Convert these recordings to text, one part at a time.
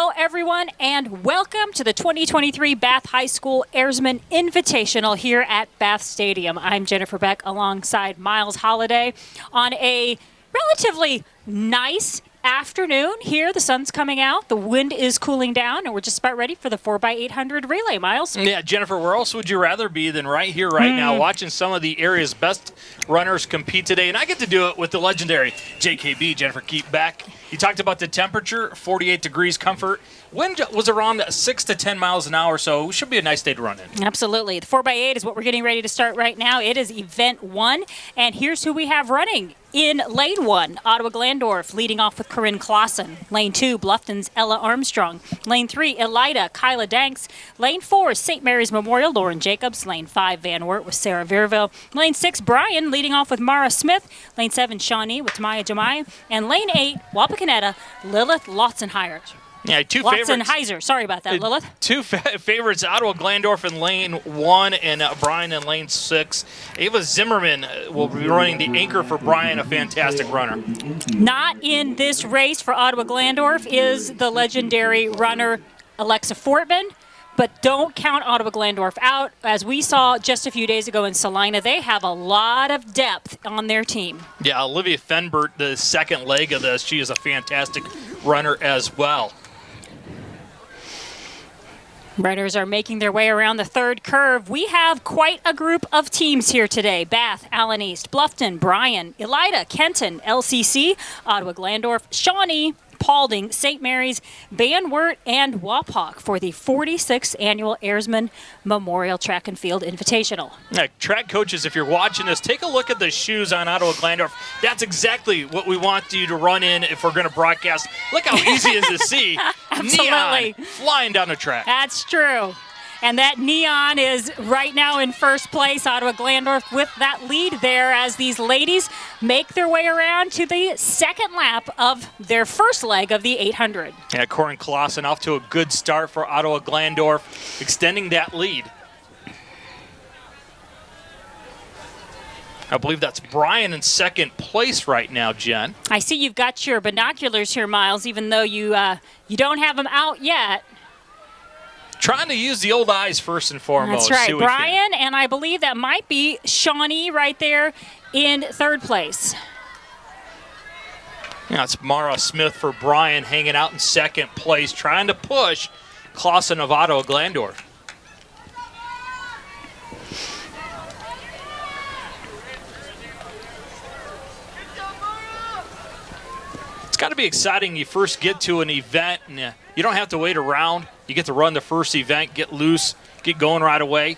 Hello, everyone, and welcome to the 2023 Bath High School Airsman Invitational here at Bath Stadium. I'm Jennifer Beck alongside Miles Holiday on a relatively nice afternoon here. The sun's coming out, the wind is cooling down, and we're just about ready for the 4x800 relay, Miles. Yeah, Jennifer, where else would you rather be than right here, right mm. now, hmm. watching some of the area's best runners compete today? And I get to do it with the legendary JKB, Jennifer Keep back. You talked about the temperature, 48 degrees comfort. Wind was around 6 to 10 miles an hour, so it should be a nice day to run in. Absolutely. The 4x8 is what we're getting ready to start right now. It is event one, and here's who we have running. In lane one, Ottawa Glandorf leading off with Corinne Clausen. Lane two, Bluffton's Ella Armstrong. Lane three, Elida Kyla Danks. Lane four, St. Mary's Memorial, Lauren Jacobs. Lane five, Van Wert with Sarah Verville. Lane six, Bryan leading off with Mara Smith. Lane seven, Shawnee with Tamaya Jamai. And lane eight, Wapakoneta, Lilith Lotzenheimer. Yeah, two Watson favorites. Heiser. Sorry about that, Lilith. Two fa favorites, Ottawa Glandorf in lane one and uh, Bryan in lane six. Ava Zimmerman uh, will be running the anchor for Bryan, a fantastic runner. Not in this race for Ottawa Glandorf is the legendary runner Alexa Fortman. But don't count Ottawa Glandorf out. As we saw just a few days ago in Celina, they have a lot of depth on their team. Yeah, Olivia Fenbert, the second leg of this, she is a fantastic runner as well. Runners are making their way around the third curve. We have quite a group of teams here today. Bath, Allen East, Bluffton, Bryan, Elida, Kenton, LCC, Ottawa Glandorf, Shawnee, Paulding, St. Mary's, Van Wert, and Wapak for the 46th annual Airsman Memorial Track and Field Invitational. Track coaches, if you're watching this, take a look at the shoes on Ottawa Glandorf. That's exactly what we want you to run in if we're going to broadcast. Look how easy it is to see. Absolutely. Neon flying down the track. That's true. And that Neon is right now in first place. Ottawa Glandorf with that lead there as these ladies make their way around to the second lap of their first leg of the 800. Yeah, Corinne Clausen off to a good start for Ottawa Glandorf, extending that lead. I believe that's Bryan in second place right now, Jen. I see you've got your binoculars here, Miles, even though you uh, you don't have them out yet. Trying to use the old eyes first and foremost. That's right. Bryan, and I believe that might be Shawnee right there in third place. Yeah, it's Mara Smith for Bryan hanging out in second place, trying to push Clausen of Ottawa Glandorf. It's got to be exciting. You first get to an event and you don't have to wait around. You get to run the first event, get loose, get going right away.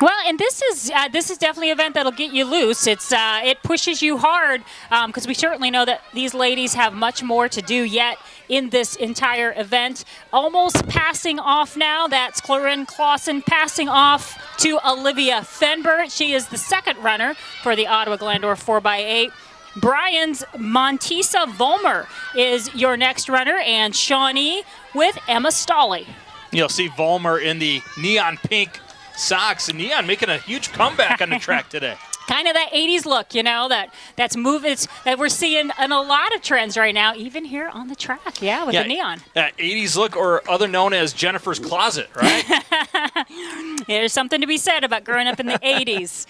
Well, and this is uh, this is definitely an event that'll get you loose. It's uh, it pushes you hard because um, we certainly know that these ladies have much more to do yet in this entire event. Almost passing off now. That's Corinne Clausen passing off to Olivia Fenbert. She is the second runner for the Ottawa Glandorf 4x8. Bryan's Montisa Volmer is your next runner, and Shawnee with Emma Stolley. You'll see Volmer in the neon pink socks, and Neon making a huge comeback on the track today. Kind of that 80s look, you know, that that's moving that we're seeing in a lot of trends right now, even here on the track. Yeah, with yeah, the neon. That 80s look, or other known as Jennifer's Closet, right? There's something to be said about growing up in the 80s.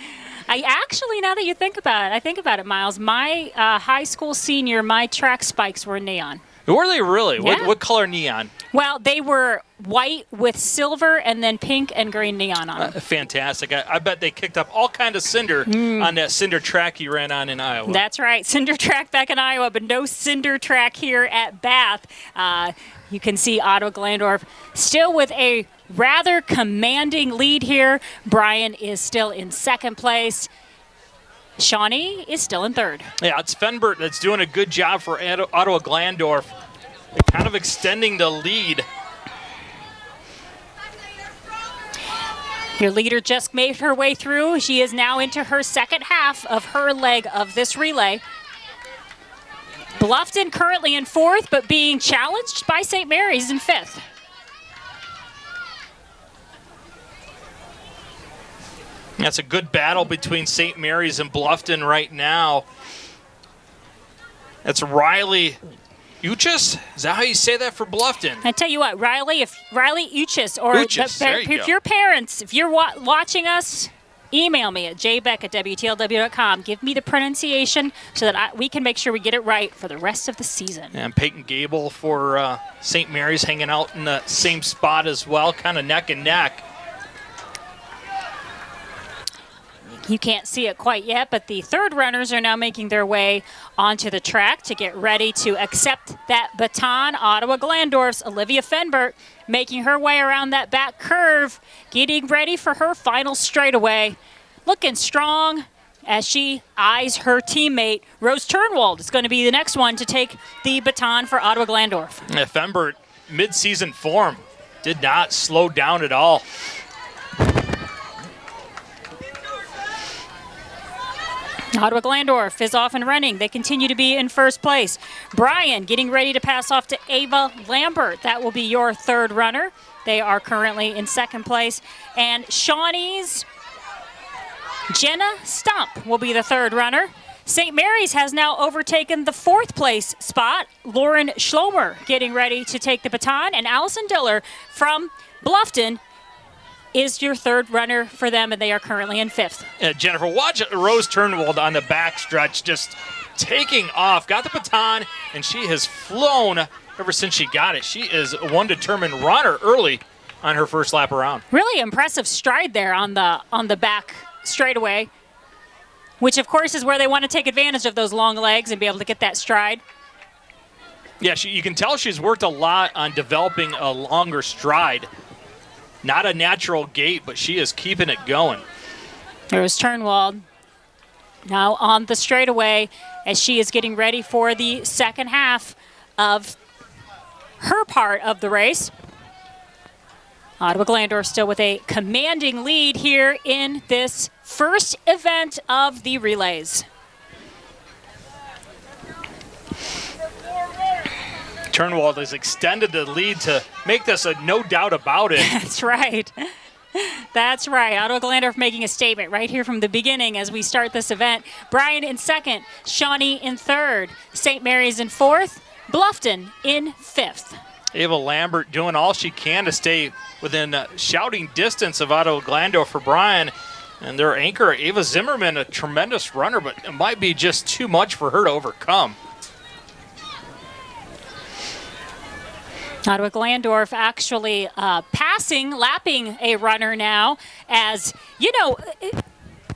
I actually, now that you think about it, I think about it, Miles. My uh, high school senior, my track spikes were neon. Were they really? Yeah. What, what, color neon? Well, they were white with silver and then pink and green neon on them. Uh, fantastic. I, I, bet they kicked up all kind of cinder mm. on that cinder track you ran on in Iowa. That's right. Cinder track back in Iowa, but no cinder track here at Bath. Uh, you can see Ottawa Glandorf still with a rather commanding lead here. Bryan is still in second place. Shawnee is still in third. Yeah, it's Fenbert that's doing a good job for Ottawa Glandorf, kind of extending the lead. Your leader just made her way through. She is now into her second half of her leg of this relay. Bluffton currently in fourth, but being challenged by St. Mary's in fifth. That's a good battle between St. Mary's and Bluffton right now. That's Riley Uchis? Is that how you say that for Bluffton? I tell you what, Riley, if Riley Uchis or Uchis, the, there you if your parents, if you're wa- watching us, email me at jbeck at WTLW.com. Give me the pronunciation so that I, we can make sure we get it right for the rest of the season. And Peyton Gable for uh, St. Mary's hanging out in the same spot as well, kind of neck and neck. You can't see it quite yet, but the third runners are now making their way onto the track to get ready to accept that baton. Ottawa Glandorf's Olivia Fenbert making her way around that back curve, getting ready for her final straightaway. Looking strong as she eyes her teammate. Rose Turnwald is going to be the next one to take the baton for Ottawa Glandorf. Yeah, Fenbert, mid-season form, did not slow down at all. Ottawa Glandorf is off and running. They continue to be in first place. Bryan getting ready to pass off to Ava Lambert. That will be your third runner. They are currently in second place. And Shawnee's Jenna Stump will be the third runner. St. Mary's has now overtaken the fourth place spot. Lauren Schlomer getting ready to take the baton. And Allison Diller from Bluffton is your third runner for them, and they are currently in fifth. Uh, Jennifer, watch Rose Turnwald on the back stretch, just taking off. Got the baton, and she has flown ever since she got it. She is one determined runner early on her first lap around. Really impressive stride there on the on the back straightaway, which of course is where they want to take advantage of those long legs and be able to get that stride. Yeah, she, you can tell she's worked a lot on developing a longer stride. Not a natural gait, but she is keeping it going. There's Turnwald now on the straightaway as she is getting ready for the second half of her part of the race. Ottawa Glandorf still with a commanding lead here in this first event of the relays. Turnwald has extended the lead to make this a no doubt about it. That's right. That's right. Ottawa Glandorf making a statement right here from the beginning as we start this event. Bryan in second, Shawnee in third, St. Mary's in fourth, Bluffton in fifth. Ava Lambert doing all she can to stay within uh, shouting distance of Ottawa Glandorf for Bryan. And their anchor, Ava Zimmerman, a tremendous runner, but it might be just too much for her to overcome. Ottawa Glandorf actually uh, passing, lapping a runner now as, you know,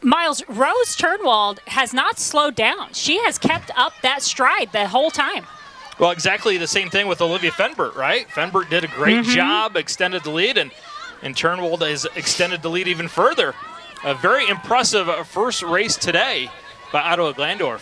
Miles, Rose Turnwald has not slowed down. She has kept up that stride the whole time. Well, exactly the same thing with Olivia Fenbert, right? Fenbert did a great job, extended the lead, and, and Turnwald has extended the lead even further. A very impressive uh, first race today by Ottawa Glandorf.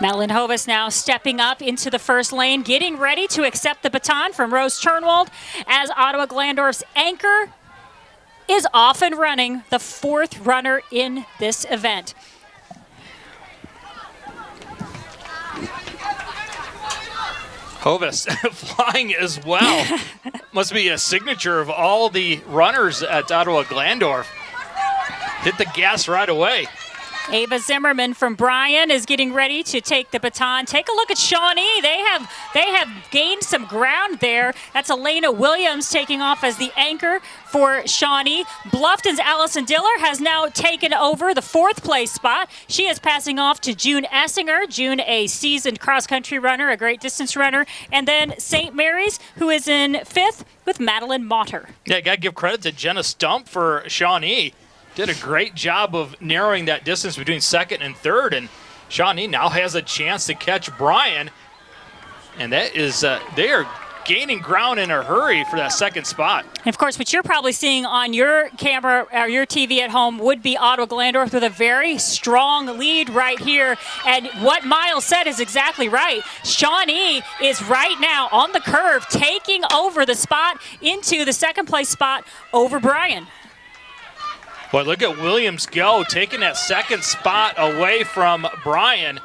Madeline Hovis now stepping up into the first lane, getting ready to accept the baton from Rose Turnwald as Ottawa Glandorf's anchor is off and running, the fourth runner in this event. Hovis flying as well. Must be a signature of all the runners at Ottawa Glandorf. Hit the gas right away. Ava Zimmerman from Bryan is getting ready to take the baton. Take a look at Shawnee. They have they have gained some ground there. That's Elena Williams taking off as the anchor for Shawnee. Bluffton's Allison Diller has now taken over the fourth place spot. She is passing off to June Essinger. June, a seasoned cross country runner, a great distance runner, and then St. Mary's, who is in fifth with Madeline Motter. Yeah, got to give credit to Jenna Stump for Shawnee. Did a great job of narrowing that distance between second and third, and Shawnee now has a chance to catch Bryan. And that is, uh, they are gaining ground in a hurry for that second spot. And of course, what you're probably seeing on your camera or your TV at home would be Ottawa Glandorf with a very strong lead right here. And what Miles said is exactly right. Shawnee is right now on the curve, taking over the spot into the second place spot over Bryan. Boy, look at Williams go, taking that second spot away from Bryan.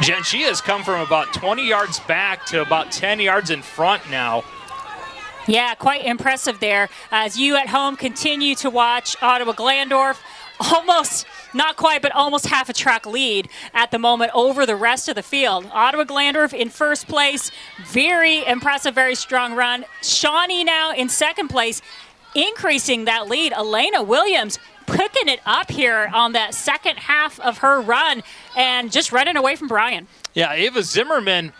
Jen, she has come from about 20 yards back to about 10 yards in front now. Yeah, quite impressive there. As you at home continue to watch Ottawa Glandorf, almost, not quite, but almost half a track lead at the moment over the rest of the field. Ottawa Glandorf in first place. Very impressive, very strong run. Shawnee now in second place, increasing that lead. Elena Williams picking it up here on that second half of her run and just running away from Bryan. Yeah, Ava Zimmerman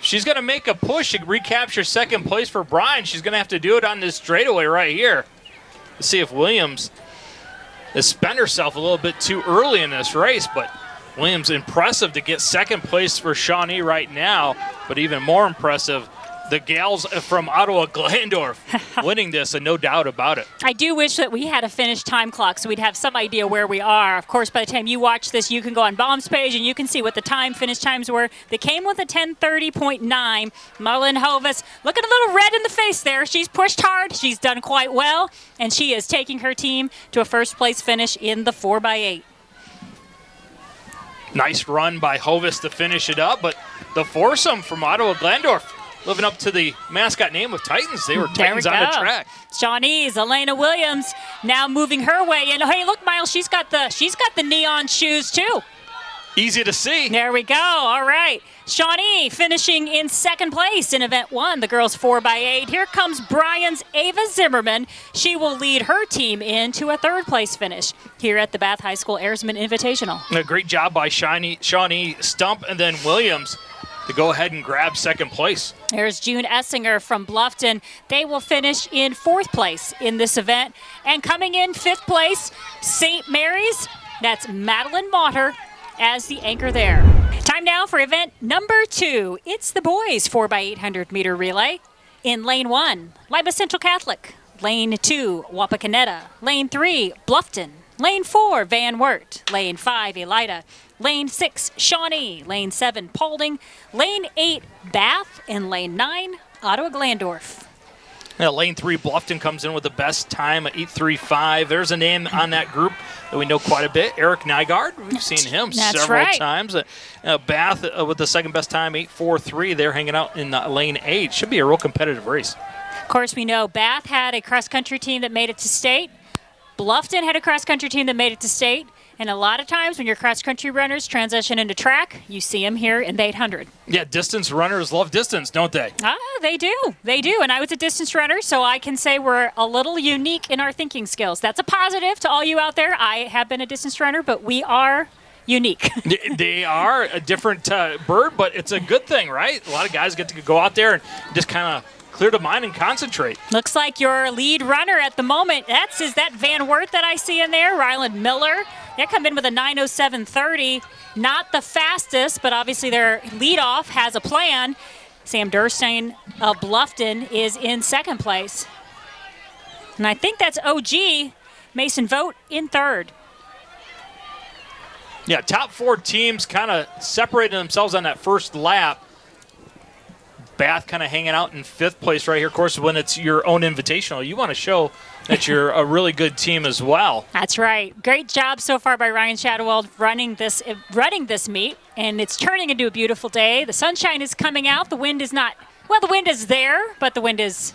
She's going to make a push to recapture second place for Bryan. She's going to have to do it on this straightaway right here. Let's see if Williams has spent herself a little bit too early in this race, but Williams impressive to get second place for Shawnee right now, but even more impressive the gals from Ottawa Glandorf winning this, and no doubt about it. I do wish that we had a finished time clock so we'd have some idea where we are. Of course, by the time you watch this, you can go on Baum's page and you can see what the time finish times were. They came with a 10:30.9. Marlon Hovis looking a little red in the face there. She's pushed hard. She's done quite well, and she is taking her team to a first place finish in the 4x8. Nice run by Hovis to finish it up, but the foursome from Ottawa Glandorf living up to the mascot name of Titans. They were Titans we on the track. Shawnee's Elena Williams now moving her way. And hey, look, Miles, she's got the she's got the neon shoes too. Easy to see. There we go. All right. Shawnee finishing in second place in event one, the girls 4x8. Here comes Bryan's Ava Zimmerman. She will lead her team into a third place finish here at the Bath High School Airsman Invitational. A great job by Shawnee, Shawnee Stump and then Williams to go ahead and grab second place. There's June Essinger from Bluffton. They will finish in fourth place in this event. And coming in fifth place, St. Mary's. That's Madeline Motter as the anchor there. Time now for event number two. It's the boys 4x800 meter relay. In lane one, Lima Central Catholic. Lane two, Wapakoneta. Lane three, Bluffton. Lane four, Van Wert. Lane five, Elida. Lane 6, Shawnee. Lane 7, Paulding. Lane 8, Bath. And Lane 9, Ottawa Glandorf. Yeah, lane 3, Bluffton comes in with the best time at 8.35. There's a name on that group that we know quite a bit, Eric Nygaard. We've seen him That's several right. times. Uh, uh, Bath uh, with the second best time, 8.43. They're hanging out in uh, lane 8. Should be a real competitive race. Of course, we know Bath had a cross country team that made it to state. Bluffton had a cross country team that made it to state. And a lot of times when your cross country runners transition into track, you see them here in the 800. Yeah, distance runners love distance, don't they? Ah, they do. They do. And I was a distance runner, so I can say we're a little unique in our thinking skills. That's a positive to all you out there. I have been a distance runner, but we are unique. they are a different uh, bird, but it's a good thing, right? A lot of guys get to go out there and just kind of clear the mind and concentrate. Looks like your lead runner at the moment. That's is that Van Wert that I see in there, Ryland Miller. They come in with a 907.30. Not the fastest, but obviously their leadoff has a plan. Sam Durstein of Bluffton is in second place. And I think that's OG, Mason Vote in third. Yeah, top four teams kind of separated themselves on that first lap. Bath kind of hanging out in fifth place right here. Of course, when it's your own invitational, you want to show that you're a really good team as well. That's right. Great job so far by Ryan Shadowald running this eh, running this meet, and it's turning into a beautiful day. The sunshine is coming out. The wind is not well. The wind is there, but the wind is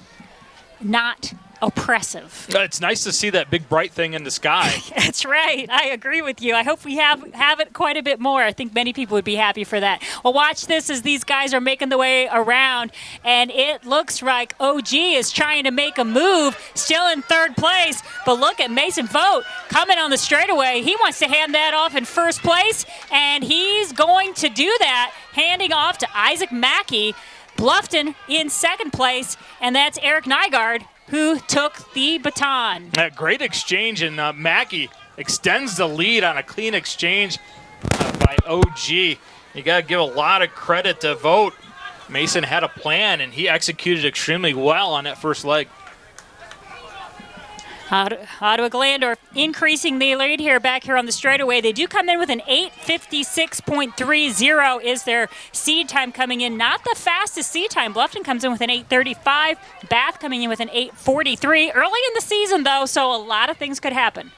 not oppressive. Uh, it's nice to see that big bright thing in the sky. That's right. I agree with you. I hope we have have it quite a bit more. I think many people would be happy for that. Well, watch this as these guys are making the way around, and it looks like OG is trying to make a move, still in third place. But look at Mason Vote coming on the straightaway. He wants to hand that off in first place, and he's going to do that, handing off to Isaac Mackey. Bluffton in second place, and that's Eric Nygaard who took the baton. A great exchange, and uh, Mackey extends the lead on a clean exchange uh, by OG. You got to give a lot of credit to Vote. Mason had a plan, and he executed extremely well on that first leg. Ottawa Glandorf increasing the lead here back here on the straightaway. They do come in with an 856.30 is their seed time coming in. Not the fastest seed time. Bluffton comes in with an 835. Bath coming in with an 843. Early in the season, though, so a lot of things could happen.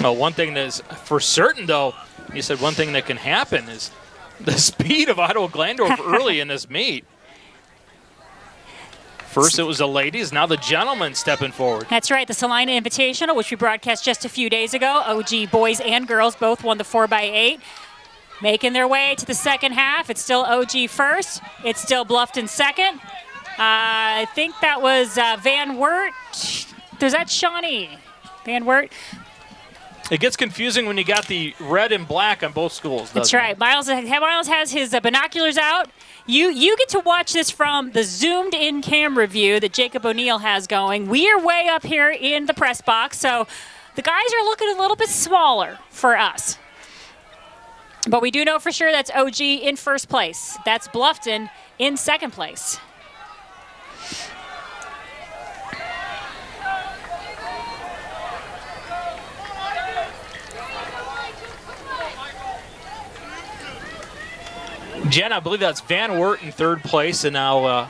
Well, one thing that is for certain, though, you said one thing that can happen is the speed of Ottawa Glandorf early in this meet. First, it was the ladies. Now the gentlemen stepping forward. That's right. The Celina Invitational, which we broadcast just a few days ago. OG boys and girls both won the 4x8. Making their way to the second half. It's still OG first. It's still Bluffton second. Uh, I think that was uh, Van Wert. There's that Shawnee. Van Wert. It gets confusing when you got the red and black on both schools. That's right. It? Miles, Miles has his uh, binoculars out. You you get to watch this from the zoomed in camera view that Jacob O'Neill has going. We are way up here in the press box, so the guys are looking a little bit smaller for us. But we do know for sure that's OG in first place. That's Bluffton in second place. Jen, I believe that's Van Wert in third place, and now uh,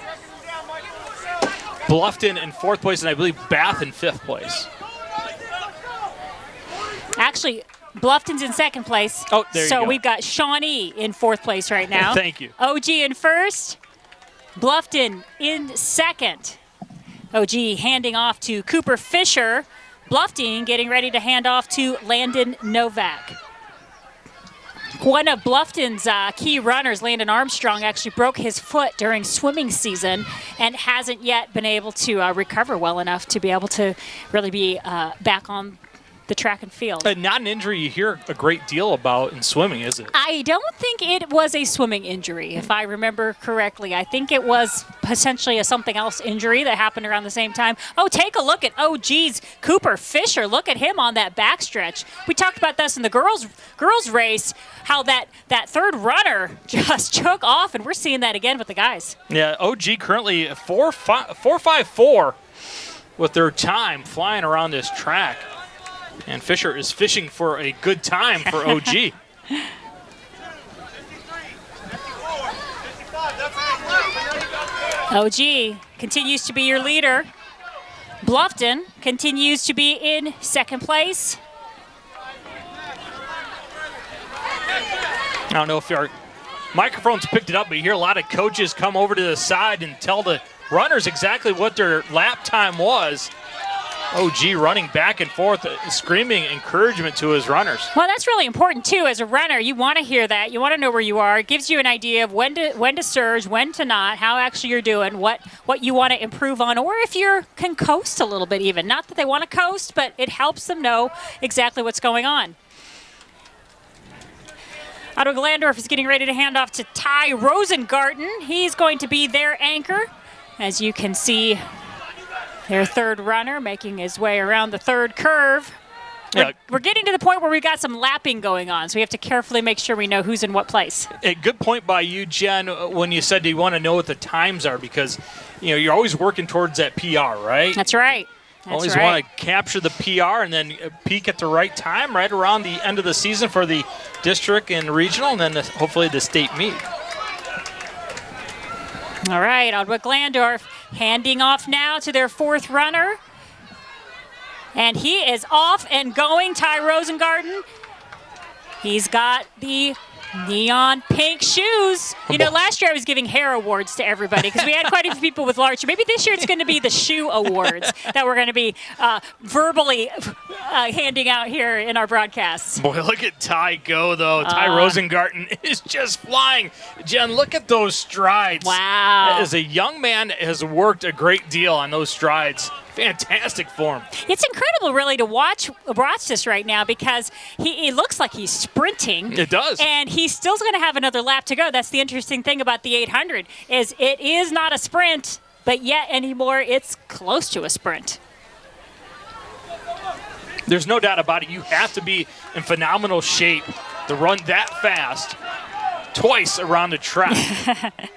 Bluffton in fourth place, and I believe Bath in fifth place. Actually, Bluffton's in second place. Oh, there so you go. we've got Shawnee in fourth place right now. Thank you. OG in first. Bluffton in second. OG handing off to Cooper Fisher. Bluffton getting ready to hand off to Landon Novak. One of Bluffton's uh, key runners, Landon Armstrong, actually broke his foot during swimming season and hasn't yet been able to uh, recover well enough to be able to really be uh, back on the track and field. Uh, not an injury you hear a great deal about in swimming, is it? I don't think it was a swimming injury, if I remember correctly. I think it was potentially a something else injury that happened around the same time. Oh, take a look at, oh, geez, Cooper Fisher. Look at him on that backstretch. We talked about this in the girls girls race, how that, that third runner just took off, and we're seeing that again with the guys. Yeah, OG currently 4 5 4 5 4 with their time flying around this track. And Fisher is fishing for a good time for OG. OG continues to be your leader. Bluffton continues to be in second place. I don't know if our microphones picked it up, but you hear a lot of coaches come over to the side and tell the runners exactly what their lap time was. OG running back and forth, uh, screaming encouragement to his runners. Well, that's really important too. As a runner, you want to hear that. You want to know where you are. It gives you an idea of when to when to surge, when to not, how actually you're doing, what what you want to improve on, or if you can coast a little bit even. Not that they want to coast, but it helps them know exactly what's going on. Ottawa Glandorf is getting ready to hand off to Ty Rosengarten. He's going to be their anchor. As you can see, their third runner making his way around the third curve. We're, yeah. we're, getting to the point where we've got some lapping going on, so we have to carefully make sure we know who's in what place. A good point by you, Jen, uh, when you said you want to know what the times are because you know you're always working towards that PR, right? That's right. That's always right. want to capture the PR and then uh, peak at the right time, right around the end of the season for the district and regional, and then hopefully the state meet. All right, Ottawa Glandorf handing off now to their fourth runner. And he is off and going, Ty Rosengarten. He's got the neon pink shoes. You know, last year I was giving hair awards to everybody because we had quite a few people with large. Maybe this year it's going to be the shoe awards that we're going to be uh, verbally uh, handing out here in our broadcasts. Boy, look at Ty go though. Uh, Ty Rosengarten is just flying. Jen, look at those strides. Wow. As a young man, has worked a great deal on those strides fantastic form. It's incredible, really, to watch watch this right now because he, he looks like he's sprinting. It does, and he's still going to have another lap to go. That's the interesting thing about the 800 is it is not a sprint, but yet anymore it's close to a sprint. There's no doubt about it. You have to be in phenomenal shape to run that fast twice around the track.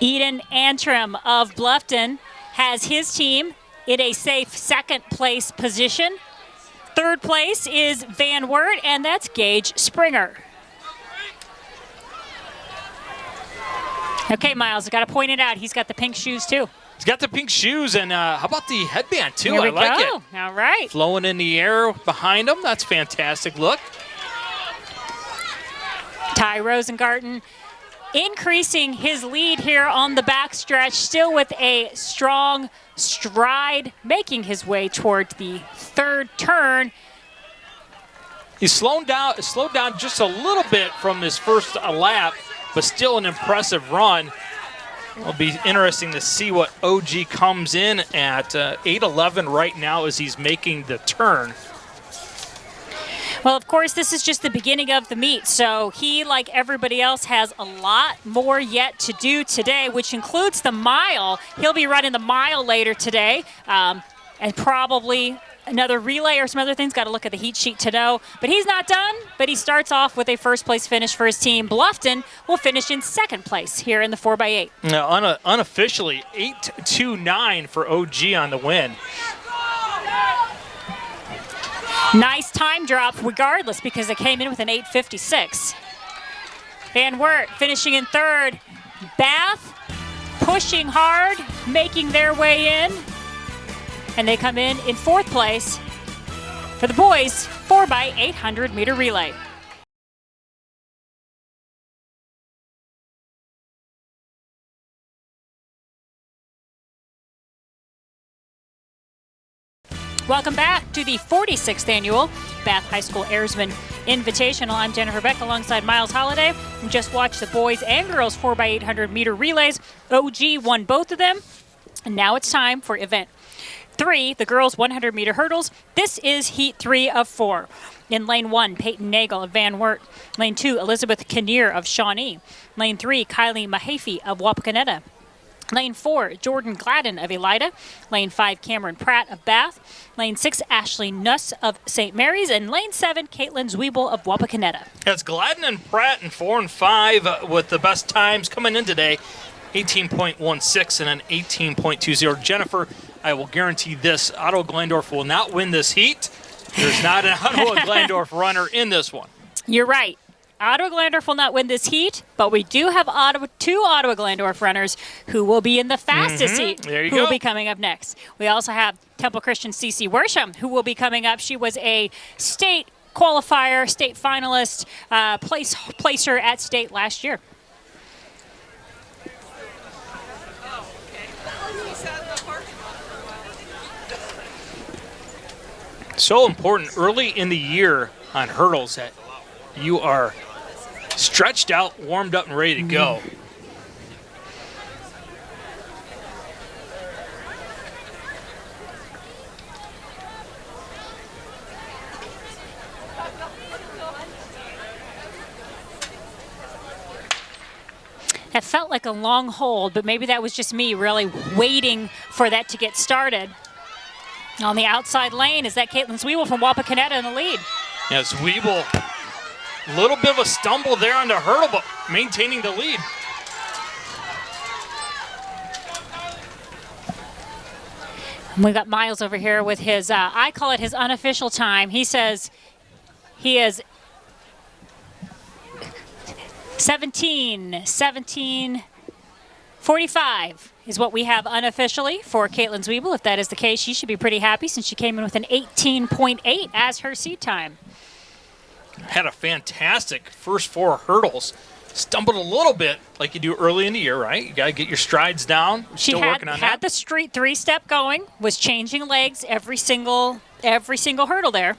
Eden Antrim of Bluffton has his team in a safe second place position. Third place is Van Wert, and that's Gage Springer. Okay, Miles, I got to point it out. He's got the pink shoes too. He's got the pink shoes, and uh, how about the headband too? I like go. it. All right. Flowing in the air behind him. That's fantastic look. Ty Rosengarten increasing his lead here on the backstretch, still with a strong stride, making his way toward the third turn. He's slowed down, slowed down just a little bit from his first lap, but still an impressive run. It'll be interesting to see what OG comes in at. Uh, 8.11 right now as he's making the turn. Well, of course, this is just the beginning of the meet, so he, like everybody else, has a lot more yet to do today, which includes the mile. He'll be running the mile later today, um, and probably another relay or some other things. Got to look at the heat sheet to know. But he's not done, but he starts off with a first place finish for his team. Bluffton will finish in second place here in the 4x8. Now, un unofficially, 8-2-9 for OG on the win. Nice time drop regardless because it came in with an 856. Van Wert finishing in third. Bath pushing hard, making their way in. And they come in in fourth place for the boys 4 by 800 meter relay. Welcome back to the 46th annual Bath High School Airsman Invitational. I'm Jennifer Beck alongside Miles Holiday. We just watched the boys and girls 4x800 meter relays. OG won both of them. And now it's time for event three, the girls 100 meter hurdles. This is heat three of four. In lane one, Peyton Nagel of Van Wert. Lane two, Elizabeth Kinnear of Shawnee. Lane three, Kylie Mahaffey of Wapakoneta. Lane 4, Jordan Gladden of Elida. Lane 5, Cameron Pratt of Bath. Lane 6, Ashley Nuss of St. Mary's. And Lane 7, Caitlin Zwiebel of Wapakoneta. It's Gladden and Pratt in 4 and 5 uh, with the best times coming in today. 18.16 and an 18.20. Jennifer, I will guarantee this, Otto Glandorf will not win this heat. There's not an Otto Glandorf runner in this one. You're right. Ottawa Glandorf will not win this heat, but we do have Ottawa, two Ottawa Glandorf runners who will be in the fastest Mhm. heat, There you who go. will be coming up next. We also have Temple Christian CC Worsham, who will be coming up. She was a state qualifier, state finalist, uh, place placer at state last year. So important early in the year on hurdles that you are stretched out, warmed up, and ready to go. That felt like a long hold, but maybe that was just me really waiting for that to get started. On the outside lane is that Caitlin Zwiebel from Wapakoneta in the lead. Yes, a little bit of a stumble there on the hurdle, but maintaining the lead. We got Miles over here with his, uh, I call it his unofficial time. He says he is 17, 17, 45 is what we have unofficially for Caitlin Zwiebel. If that is the case, she should be pretty happy since she came in with an 18.8 as her seed time. Had a fantastic first four hurdles. Stumbled a little bit like you do early in the year, right? You got to get your strides down. She Still had, working on had that. the street three step going, was changing legs every single every single hurdle there.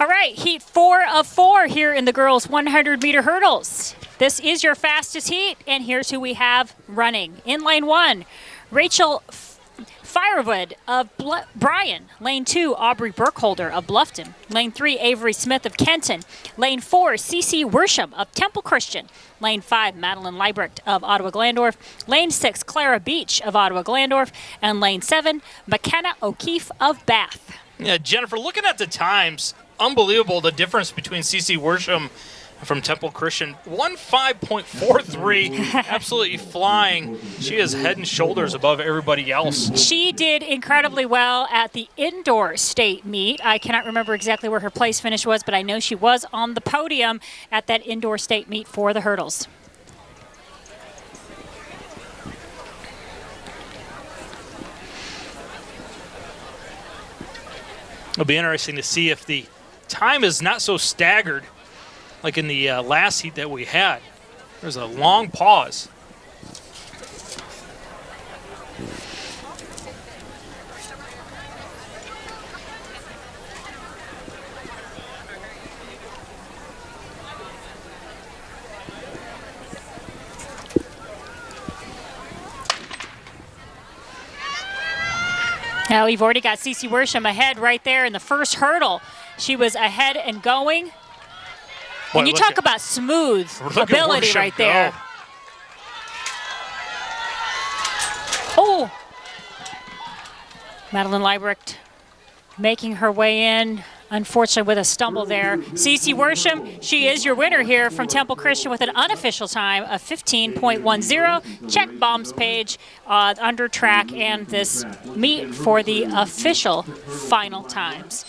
All right, heat four of four here in the girls 100 meter hurdles. This is your fastest heat, and here's who we have running. In lane one, Rachel Firewood of Bl- Bryan. Lane two, Aubrey Burkholder of Bluffton. Lane three, Avery Smith of Kenton. Lane four, Cece Worsham of Temple Christian. Lane five, Madeline Leibrecht of Ottawa Glandorf. Lane six, Clara Beach of Ottawa Glandorf. And lane seven, McKenna O'Keefe of Bath. Yeah, Jennifer, looking at the times, unbelievable the difference between CC Worsham from Temple Christian. 1.5.43, absolutely flying. She is head and shoulders above everybody else. She did incredibly well at the indoor state meet. I cannot remember exactly where her place finish was, but I know she was on the podium at that indoor state meet for the hurdles. It'll be interesting to see if the time is not so staggered like in the uh, last heat that we had. There's a long pause. Now we've already got Cece Worsham ahead right there in the first hurdle. She was ahead and going. Boy, and you talk at- about smooth ability right go. there. Oh! Madeline Liebrecht making her way in, unfortunately with a stumble there. Cece Worsham, she is your winner here from Temple Christian with an unofficial time of 15.10. Check Baum's page uh, under track and this meet for the official final times.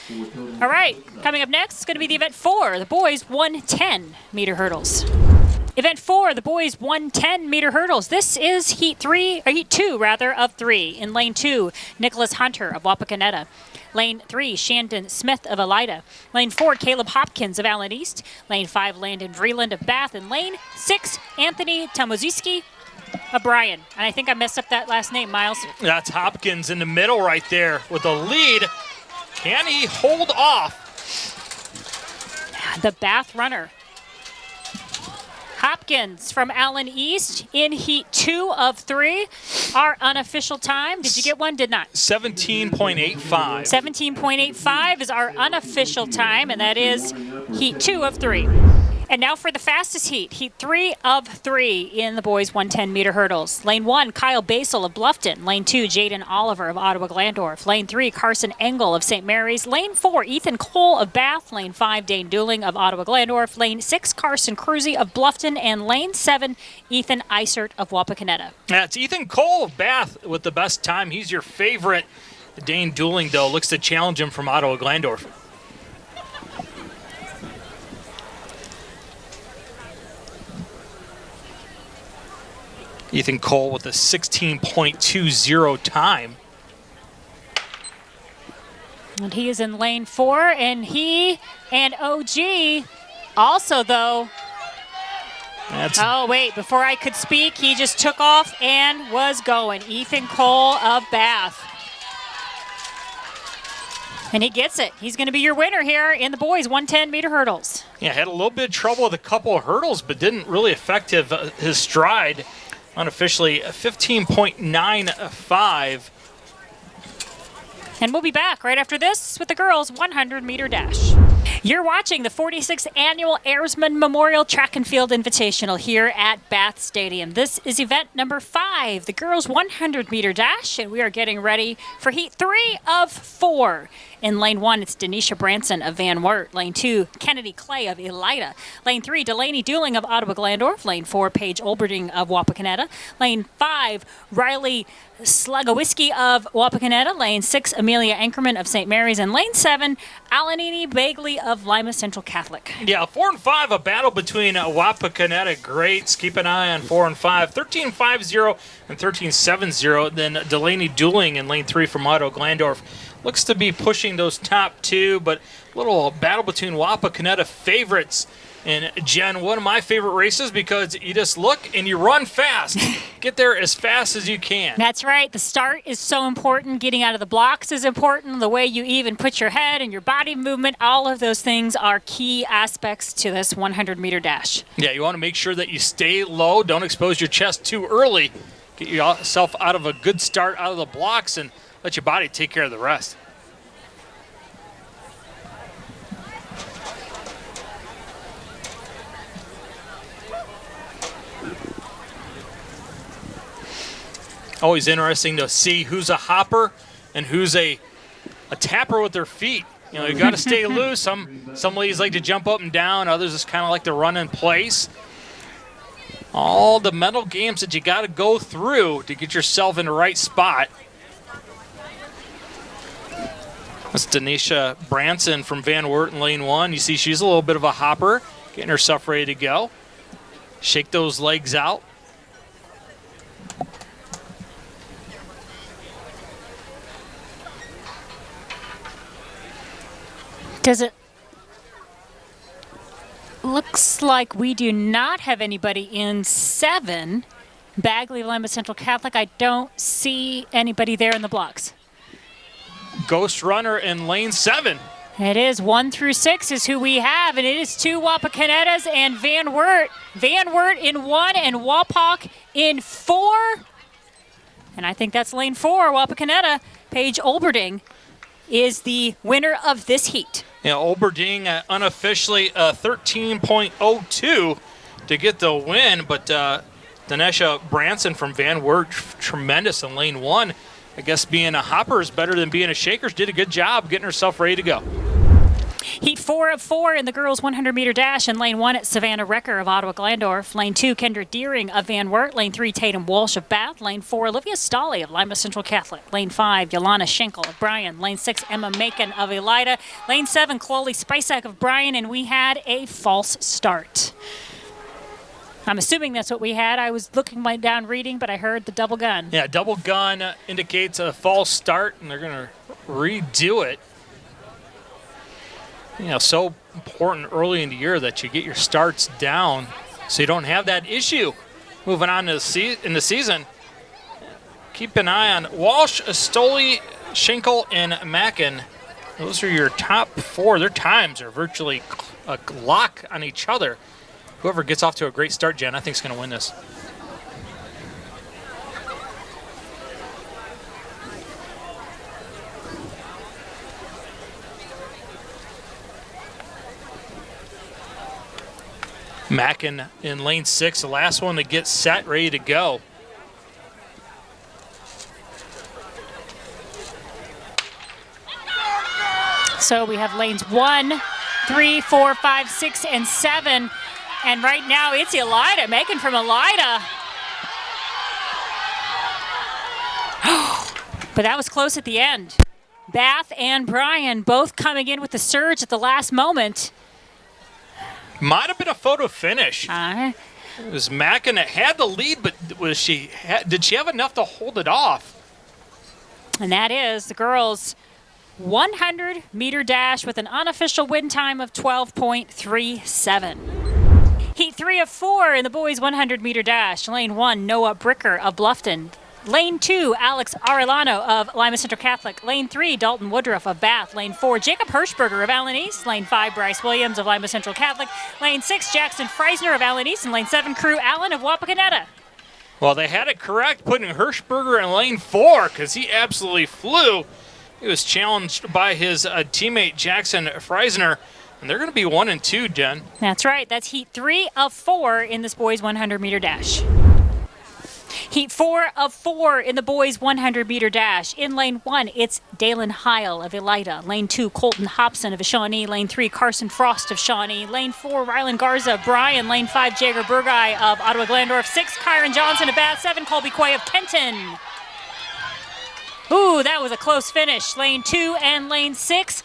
All right, coming up next is going to be the event four, the boys 110 meter hurdles. Event four, the boys 110 meter hurdles. This is heat three, or heat two rather, of three. In lane two, Nicholas Hunter of Wapakoneta. Lane three, Shandon Smith of Elida. Lane four, Caleb Hopkins of Allen East. Lane five, Landon Vreeland of Bath. And lane six, Anthony Tamoziski of Bryan. And I think I messed up that last name, Miles. That's Hopkins in the middle right there with the lead. Can he hold off? The Bath runner. Hopkins from Allen East in heat two of three. Our unofficial time. Did you get one? Did not. 17.85. 17.85 is our unofficial time, and that is heat two of three. And now for the fastest heat, heat three of three in the boys 110 meter hurdles. Lane one, Kyle Basel of Bluffton. Lane two, Jaden Oliver of Ottawa Glandorf. Lane three, Carson Engel of St. Mary's. Lane four, Ethan Cole of Bath. Lane five, Dane Dooling of Ottawa Glandorf. Lane six, Carson Cruzy of Bluffton. And lane seven, Ethan Isert of Wapakoneta. That's Ethan Cole of Bath with the best time. He's your favorite. Dane Dooling, though, looks to challenge him from Ottawa Glandorf. Ethan Cole with a 16.20 time. And he is in lane four, and he and OG also, though. That's Oh, wait, before I could speak, he just took off and was going. Ethan Cole of Bath. And he gets it. He's going to be your winner here in the boys 110 meter hurdles. Yeah, had a little bit of trouble with a couple of hurdles, but didn't really affect his, uh, his stride. Unofficially, 15.95. And we'll be back right after this with the girls 100 meter dash. You're watching the 46th annual Airsman Memorial Track and Field Invitational here at Bath Stadium. This is event number five, the girls 100 meter dash, and we are getting ready for heat three of four. In lane one, it's Denisha Branson of Van Wert. Lane two, Kennedy Clay of Elida. Lane three, Delaney Dooling of Ottawa Glandorf. Lane four, Paige Olberding of Wapakoneta. Lane five, Riley Slugowiski of Wapakoneta. Lane six, Amelia Ankerman of St. Mary's. And lane seven, Alanini Bagley of Lima Central Catholic. Yeah, four and five, a battle between uh, Wapakoneta greats. Keep an eye on four and five. 13-5-0 and 13-7-0. Then Delaney Dooling in lane three from Ottawa Glandorf. Looks to be pushing those top two, but a little battle between Wapakoneta favorites. And Jen, one of my favorite races because you just look and you run fast. Get there as fast as you can. That's right. The start is so important. Getting out of the blocks is important. The way you even put your head and your body movement, all of those things are key aspects to this 100 meter dash. Yeah, you want to make sure that you stay low. Don't expose your chest too early. Get yourself out of a good start out of the blocks and let your body take care of the rest. Always interesting to see who's a hopper and who's a a tapper with their feet. You know, you got to stay loose. Some some ladies like to jump up and down. Others just kind of like to run in place. All the mental games that you got to go through to get yourself in the right spot. That's Denisha Branson from Van Wert in lane one. You see she's a little bit of a hopper, getting herself ready to go. Shake those legs out. Does it looks like we do not have anybody in seven. Bagley Lima Central Catholic. I don't see anybody there in the blocks. Ghost Runner in lane seven. It is one through six is who we have, and it is two Wapakonetas and Van Wert. Van Wert in one and Wapak in four. And I think that's lane four. Wapakoneta, Paige Olberding, is the winner of this heat. Yeah, Olberding uh, unofficially uh, 13.02 to get the win, but uh, Danesha Branson from Van Wert, tremendous in lane one. I guess being a hopper is better than being a shakers. Did a good job getting herself ready to go. Heat four of four in the girls' 100 meter dash in lane one at Savannah Recker of Ottawa Glandorf. Lane two, Kendra Deering of Van Wert. Lane three, Tatum Walsh of Bath. Lane four, Olivia Stolley of Lima Central Catholic. Lane five, Yolana Schenkel of Bryan. Lane six, Emma Macon of Elida. Lane seven, Chloe Spicek of Bryan. And we had a false start. I'm assuming that's what we had. I was looking down reading, but I heard the double gun. Yeah, double gun indicates a false start, and they're going to redo it. You know, so important early in the year that you get your starts down so you don't have that issue. Moving on to the in the season, keep an eye on Walsh, Stoli, Schenkel, and Mackin. Those are your top four. Their times are virtually a lock on each other whoever gets off to a great start, Jen, I think is going to win this. Mackin in lane six, the last one to get set, ready to go. So we have lanes one, three, four, five, six, and seven and right now it's Elida, making from Elida. but that was close at the end. Bath and Bryan both coming in with the surge at the last moment. Might have been a photo finish. Uh, it was Mackin that had the lead, but was she? Did she have enough to hold it off? And that is the girls' 100 meter dash with an unofficial win time of 12.37. Heat three of four in the boys 100 meter dash. Lane one, Noah Bricker of Bluffton. Lane two, Alex Arellano of Lima Central Catholic. Lane three, Dalton Woodruff of Bath. Lane four, Jacob Hirschberger of Allen East. Lane five, Bryce Williams of Lima Central Catholic. Lane six, Jackson Freisner of Allen East. And lane seven, Crew Allen of Wapakoneta. Well, they had it correct putting Hirschberger in lane four because he absolutely flew. He was challenged by his uh, teammate Jackson Freisner. And they're going to be one and two, Jen. That's right. That's heat three of four in this boys 100 meter dash. Heat four of four in the boys 100 meter dash. In lane one, it's Dalen Heil of Elida. Lane two, Colton Hobson of Shawnee. Lane three, Carson Frost of Shawnee. Lane four, Rylan Garza of Bryan. Lane five, Jager Burgai of Ottawa Glandorf. Six, Kyron Johnson of Bath. Seven, Colby Quay of Kenton. Ooh, that was a close finish. Lane two and lane six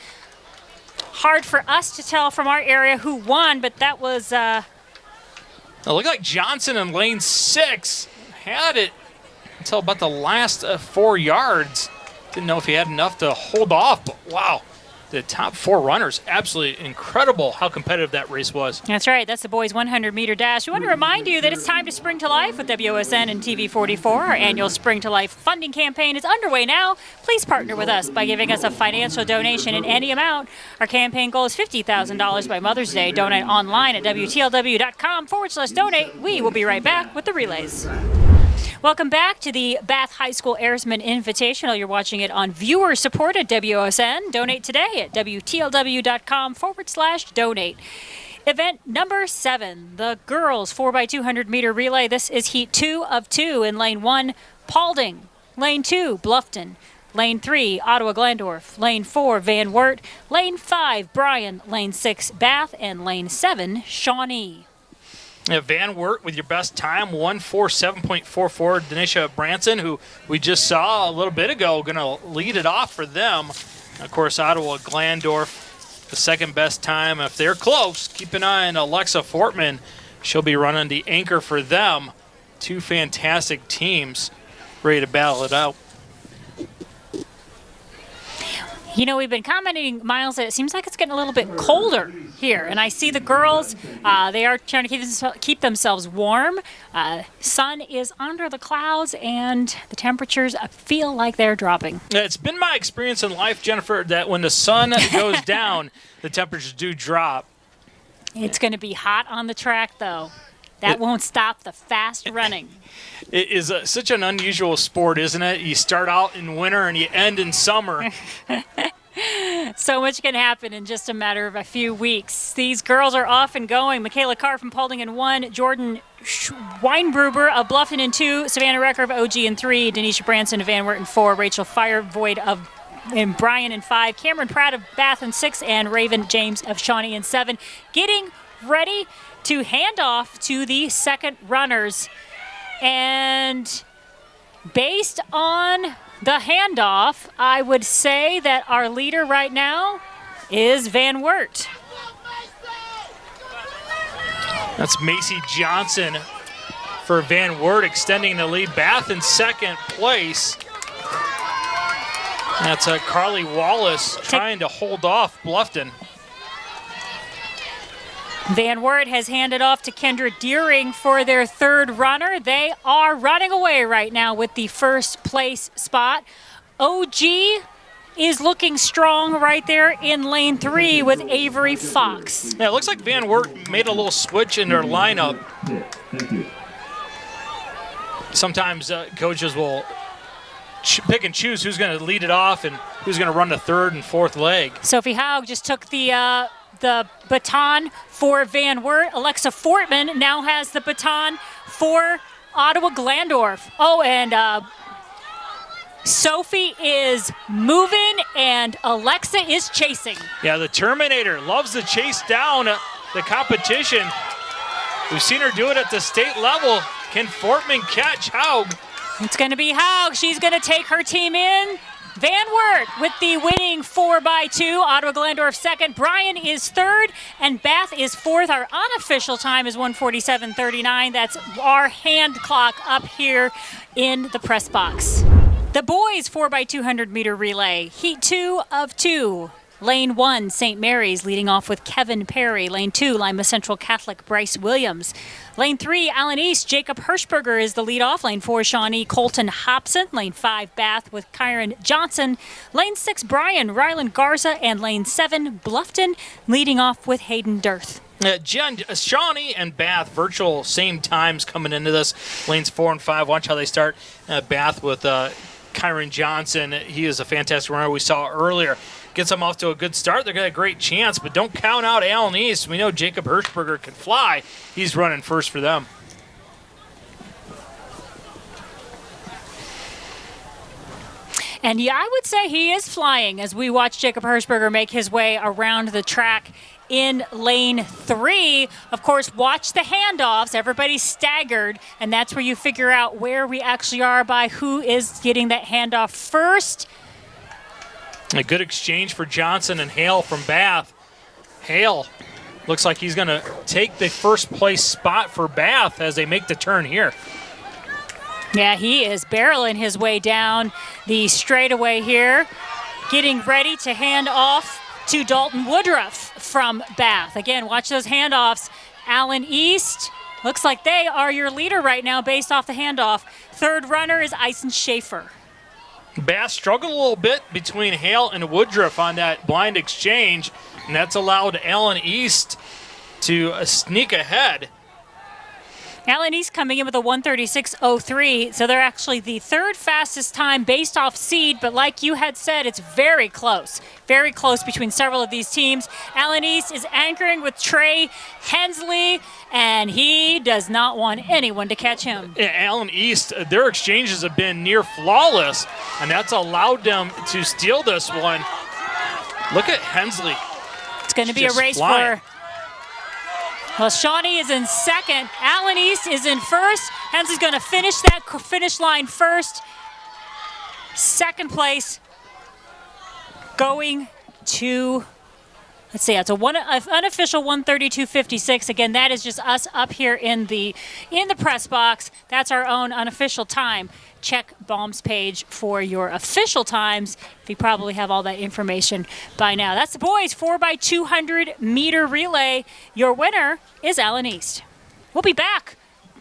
hard for us to tell from our area who won, but that was. Uh, it looked like Johnson in lane six had it until about the last uh, four yards. Didn't know if he had enough to hold off, but wow the top four runners. Absolutely incredible how competitive that race was. That's right. That's the boys 100 meter dash. We want to remind you that it's time to spring to life with WOSN and TV44. Our annual Spring to Life funding campaign is underway now. Please partner with us by giving us a financial donation in any amount. Our campaign goal is $50,000 by Mother's Day. Donate online at WTLW.com forward slash donate. We will be right back with the relays. Welcome back to the Bath High School Airsman Invitational. You're watching it on viewer supported WOSN. Donate today at WTLW.com forward slash donate. Event number seven, the girls 4x200 meter relay. This is heat two of two in lane one, Paulding. Lane two, Bluffton. Lane three, Ottawa Glandorf. Lane four, Van Wert. Lane five, Bryan. Lane six, Bath. And lane seven, Shawnee. Van Wert with your best time, 147.44. Denisha Branson, who we just saw a little bit ago, going to lead it off for them. Of course, Ottawa Glandorf, the second best time. If they're close, keep an eye on Alexa Fortman. She'll be running the anchor for them. Two fantastic teams ready to battle it out. You know, we've been commenting, Miles, that it seems like it's getting a little bit colder here. And I see the girls, uh, they are trying to keep, keep themselves warm. Uh, sun is under the clouds, and the temperatures feel like they're dropping. It's been my experience in life, Jennifer, that when the sun goes down, the temperatures do drop. It's going to be hot on the track, though. That it, won't stop the fast running. It is a, such an unusual sport, isn't it? You start out in winter and you end in summer. so much can happen in just a matter of a few weeks. These girls are off and going. Michaela Carr from Paulding in one, Jordan Weinbruber of Bluffton in two, Savannah Recker of OG in three, Denisha Branson of Van Wert in four, Rachel Firevoid of and Bryan in five, Cameron Pratt of Bath in six, and Raven James of Shawnee in seven. Getting ready to hand off to the second runners. And based on the handoff, I would say that our leader right now is Van Wert. That's Macy Johnson for Van Wert extending the lead. Bath in second place. That's uh, Carly Wallace trying to hold off Bluffton. Van Wert has handed off to Kendra Deering for their third runner. They are running away right now with the first place spot. OG is looking strong right there in lane three with Avery Fox. Yeah, it looks like Van Wert made a little switch in their lineup. Sometimes uh, coaches will pick and choose who's going to lead it off and who's going to run the third and fourth leg. Sophie Haug just took the uh, the baton for Van Wert. Alexa Fortman now has the baton for Ottawa Glandorf. Oh, and uh, Sophie is moving and Alexa is chasing. Yeah, the Terminator loves to chase down the competition. We've seen her do it at the state level. Can Fortman catch Haug? It's going to be Haug. She's going to take her team in. Van Wert with the winning 4 by 2 Ottawa Glandorf second. Bryan is third, and Bath is fourth. Our unofficial time is 147.39. That's our hand clock up here in the press box. The boys 4 by 200 meter relay, heat two of two. Lane one, St. Mary's, leading off with Kevin Perry. Lane two, Lima Central Catholic, Bryce Williams. Lane three, Allen East, Jacob Hirschberger is the lead off. Lane four, Shawnee Colton Hobson. Lane five, Bath with Kyron Johnson. Lane six, Bryan Ryland Garza. And lane seven, Bluffton, leading off with Hayden Dirth. Uh, Jen, uh, Shawnee and Bath, virtual same times coming into this. Lanes four and five. Watch how they start. Uh, Bath with uh, Kyron Johnson. He is a fantastic runner we saw earlier gets them off to a good start, they're going to a great chance. But don't count out Allen East. We know Jacob Hirschberger can fly. He's running first for them. And yeah, I would say he is flying as we watch Jacob Hirschberger make his way around the track in lane three. Of course, watch the handoffs. Everybody's staggered, and that's where you figure out where we actually are by who is getting that handoff first. A good exchange for Johnson and Hale from Bath. Hale looks like he's going to take the first place spot for Bath as they make the turn here. Yeah, he is barreling his way down the straightaway here, getting ready to hand off to Dalton Woodruff from Bath. Again, watch those handoffs. Allen East, looks like they are your leader right now based off the handoff. Third runner is Ison Schaefer. Bath struggled a little bit between Hale and Woodruff on that blind exchange, and that's allowed Allen East to sneak ahead. Allen East coming in with a 136.03, so they're actually the third fastest time based off seed, but like you had said, it's very close. Very close between several of these teams. Allen East is anchoring with Trey Hensley, and he does not want anyone to catch him. Allen East, their exchanges have been near flawless, and that's allowed them to steal this one. Look at Hensley. It's going to be a race flying. for well, Shawnee is in second. Allen East is in first. Hensley's going to finish that finish line first. Second place going to let's see, it's a one a unofficial 132.56. Again, that is just us up here in the in the press box. That's our own unofficial time. Check Baum's page for your official times. We probably have all that information by now. That's the boys 4 by 200 meter relay. Your winner is Allen East. We'll be back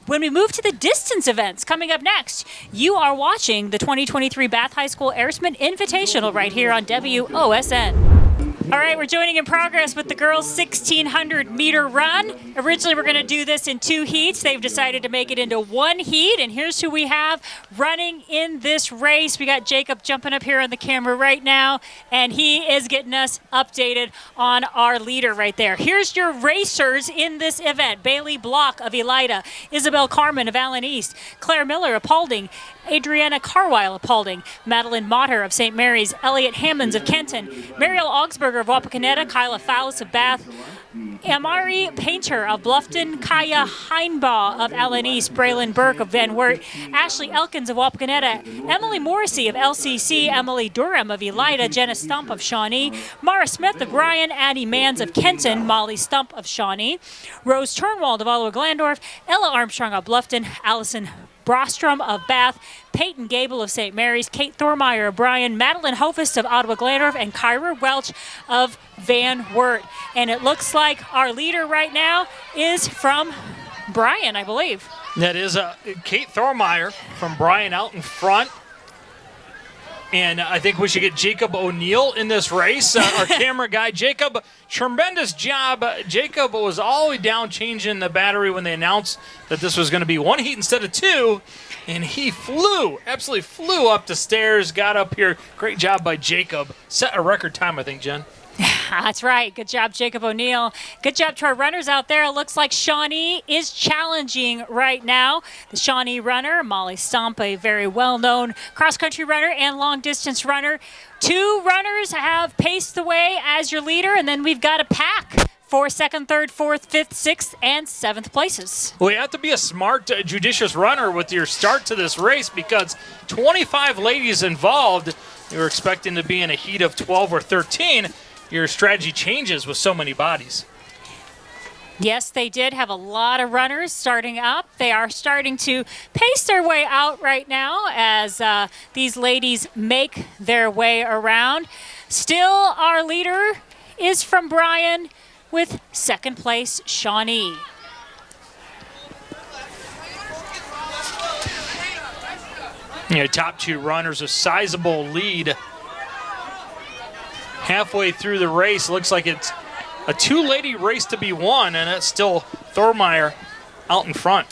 when we move to the distance events coming up next, you are watching the 2023 Bath High School Airsman Invitational right here on WOSN. All right, we're joining in progress with the girls' 1600 meter run. Originally, we're going to do this in two heats. They've decided to make it into one heat, and here's who we have running in this race. We got Jacob jumping up here on the camera right now, and he is getting us updated on our leader right there. Here's your racers in this event Bailey Block of Elida, Isabel Carmen of Allen East, Claire Miller of Paulding, Adriana Carwile of Paulding, Madeline Motter of St. Mary's, Elliot Hammonds of Kenton, Mariel Augsburger of Wapakoneta, Kyla Fowles of Bath, Amari Painter of Bluffton, Kaya Heinbaugh of Allen East, Braylon Burke of Van Wert, Ashley Elkins of Wapakoneta, Emily Morrissey of LCC, Emily Durham of Elida, Jenna Stump of Shawnee, Mara Smith of Bryan, Addie Mans of Kenton, Molly Stump of Shawnee, Rose Turnwald of Ottawa Glandorf, Ella Armstrong of Bluffton, Allison Brostrom of Bath, Peyton Gable of St. Mary's, Kate Thormeyer of Bryan, Madeline Hofist of Ottawa Glandorf, and Kyra Welch of Van Wert. And it looks like our leader right now is from Bryan, I believe. That is uh, Kate Thormeyer from Bryan out in front. And I think we should get Jacob O'Neill in this race, uh, our camera guy. Jacob, tremendous job. Jacob was all the way down changing the battery when they announced that this was going to be one heat instead of two. And he flew, absolutely flew up the stairs, got up here. Great job by Jacob. Set a record time, I think, Jen. That's right. Good job, Jacob O'Neill. Good job to our runners out there. It looks like Shawnee is challenging right now. The Shawnee runner, Molly Stump, a very well-known cross-country runner and long-distance runner. Two runners have paced the way as your leader, and then we've got a pack for second, third, fourth, fifth, sixth, and seventh places. Well, you have to be a smart, uh, judicious runner with your start to this race because 25 ladies involved. You were expecting to be in a heat of 12 or 13 your strategy changes with so many bodies. Yes, they did have a lot of runners starting up. They are starting to pace their way out right now as uh, these ladies make their way around. Still, our leader is from Bryan with second place, Shawnee. Your top two runners, a sizable lead halfway through the race. Looks like it's a two-lady race to be won, and it's still Thormeyer out in front.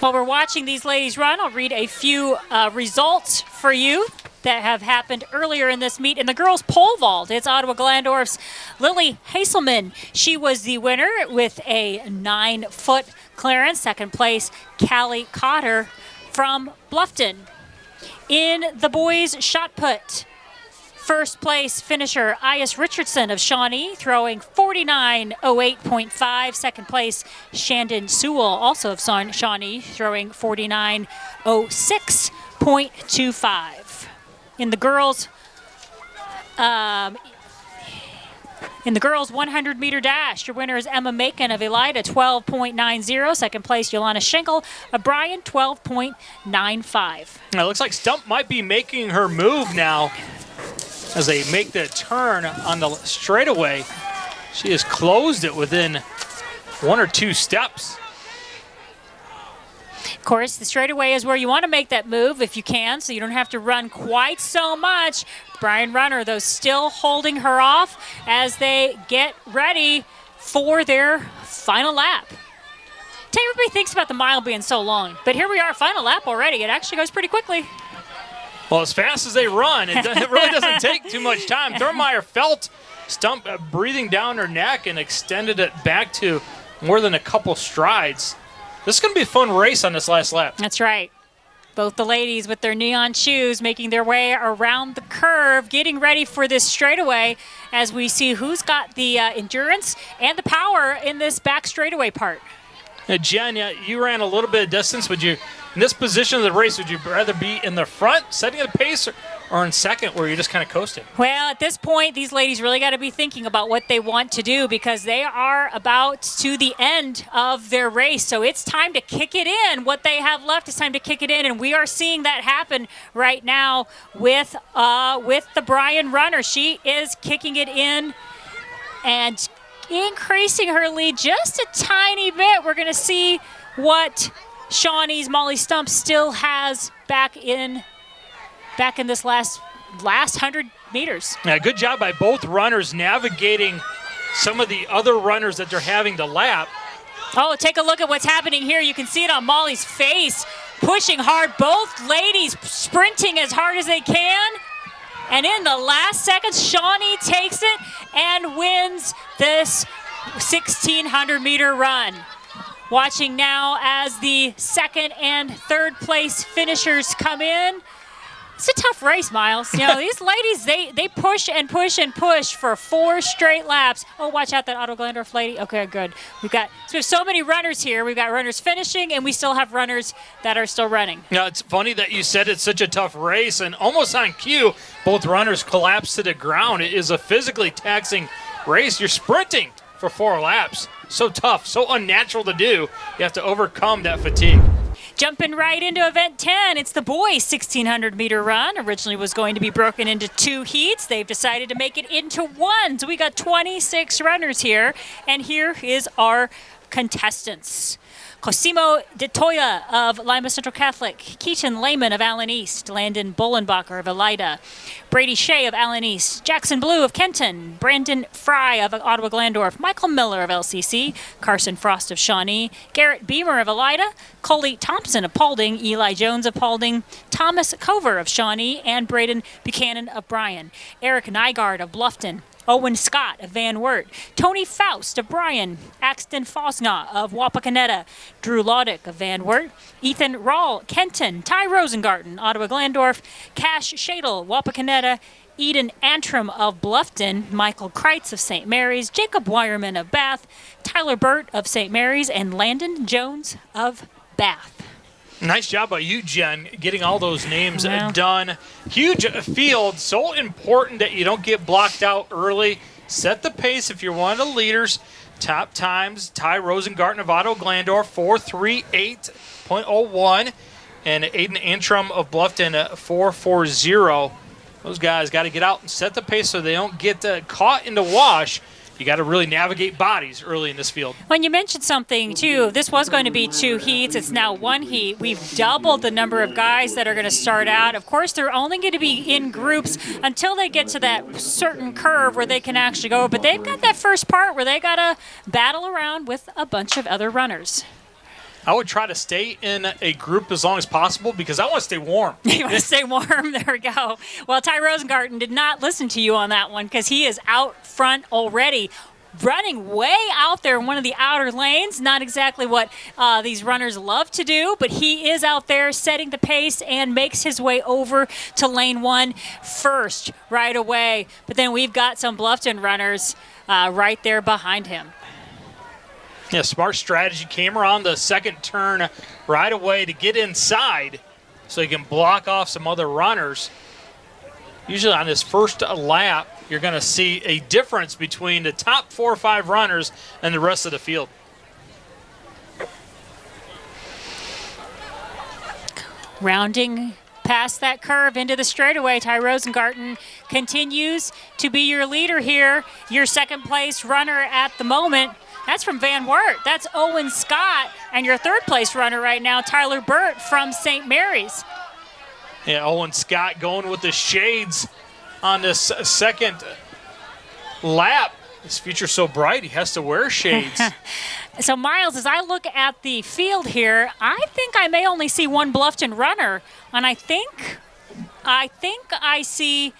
While we're watching these ladies run, I'll read a few uh, results for you that have happened earlier in this meet. In the girls' pole vault, it's Ottawa Glandorf's Lily Haselman. She was the winner with a nine-foot clearance. Second place, Callie Cotter from Bluffton. In the boys' shot put, first place finisher Ias Richardson of Shawnee throwing 49.08.5. Second place Shandon Sewell, also of Shawnee, throwing 49.06.25. In the girls' um, in the girls' 100 meter dash, your winner is Emma Macon of Elida, 12.90. Second place, Yolanda Schenkel of Bryan, 12.95. It looks like Stump might be making her move now as they make the turn on the straightaway. She has closed it within one or two steps. Of course, the straightaway is where you want to make that move if you can, so you don't have to run quite so much. Bryan Runner, though, still holding her off as they get ready for their final lap. Everybody thinks about the mile being so long, but here we are, final lap already. It actually goes pretty quickly. Well, as fast as they run, it, it really doesn't take too much time. Thurmeyer felt Stump uh, breathing down her neck and extended it back to more than a couple strides. This is going to be a fun race on this last lap. That's right. Both the ladies with their neon shoes making their way around the curve, getting ready for this straightaway as we see who's got the uh, endurance and the power in this back straightaway part. Now, Jen, you ran a little bit of distance. Would you, in this position of the race, would you rather be in the front, setting the pace, or, or in second where you're just kind of coasting? Well, at this point, these ladies really got to be thinking about what they want to do because they are about to the end of their race. So it's time to kick it in. What they have left is time to kick it in, and we are seeing that happen right now with uh, with the Bryan runner. She is kicking it in and increasing her lead just a tiny bit. We're going to see what Shawnee's Molly Stump still has back in back in this last last 100 meters. Yeah, good job by both runners navigating some of the other runners that they're having to lap. Oh, take a look at what's happening here. You can see it on Molly's face, pushing hard. Both ladies sprinting as hard as they can. And in the last seconds, Shawnee takes it and wins this 1,600 meter run. Watching now as the second and third place finishers come in. It's a tough race, Miles. You know, these ladies, they, they push and push and push for four straight laps. Oh, watch out that Otto Glandorf lady. Okay, good. We've got so we have so many runners here. We've got runners finishing, and we still have runners that are still running. Yeah, it's funny that you said it's such a tough race, and almost on cue, both runners collapse to the ground. It is a physically taxing race. You're sprinting for four laps. So tough, so unnatural to do. You have to overcome that fatigue. Jumping right into event 10, it's the boys 1600 meter run. Originally was going to be broken into two heats. They've decided to make it into one. So we got 26 runners here. And here is our contestants. Cosimo de Toya of Lima Central Catholic, Keaton Lehman of Allen East, Landon Bullenbacher of Elida, Brady Shea of Allen East, Jackson Blue of Kenton, Brandon Fry of Ottawa Glandorf, Michael Miller of LCC, Carson Frost of Shawnee, Garrett Beamer of Elida, Coley Thompson of Paulding, Eli Jones of Paulding, Thomas Cover of Shawnee, and Braden Buchanan of Bryan, Eric Nygaard of Bluffton, Owen Scott of Van Wert, Tony Faust of Bryan, Axton Fosna of Wapakoneta, Drew Laudick of Van Wert, Ethan Rawl, Kenton, Ty Rosengarten, Ottawa Glandorf, Cash Shadle, Wapakoneta, Eden Antrim of Bluffton, Michael Kreitz of St. Mary's, Jacob Wireman of Bath, Tyler Burt of St. Mary's, and Landon Jones of Bath. Nice job by you, Jen, getting all those names done. Huge field, so important that you don't get blocked out early. Set the pace if you're one of the leaders. Top times, Ty Rosengarten of Otto Glandorf, 438.01. And Aiden Antrim of Bluffton, uh, 440. Those guys got to get out and set the pace so they don't get uh, caught in the wash. You got to really navigate bodies early in this field. When you mentioned something too, this was going to be two heats. It's now one heat. We've doubled the number of guys that are going to start out. Of course, they're only going to be in groups until they get to that certain curve where they can actually go. But they've got that first part where they got to battle around with a bunch of other runners. I would try to stay in a group as long as possible because I want to stay warm. You want to stay warm? There we go. Well, Ty Rosengarten did not listen to you on that one because he is out front already. Running way out there in one of the outer lanes. Not exactly what uh, these runners love to do, but he is out there setting the pace and makes his way over to lane one first right away. But then we've got some Bluffton runners uh, right there behind him. Yeah, smart strategy. Came around the second turn right away to get inside so he can block off some other runners. Usually on this first lap, you're going to see a difference between the top four or five runners and the rest of the field. Rounding past that curve into the straightaway, Ty Rosengarten continues to be your leader here, your second place runner at the moment. That's from Van Wert. That's Owen Scott. And your third place runner right now, Tyler Burt from St. Mary's. Yeah, Owen Scott going with the shades on this second lap. His future's so bright, he has to wear shades. So, Miles, as I look at the field here, I think I may only see one Bluffton runner. And I think, I think I see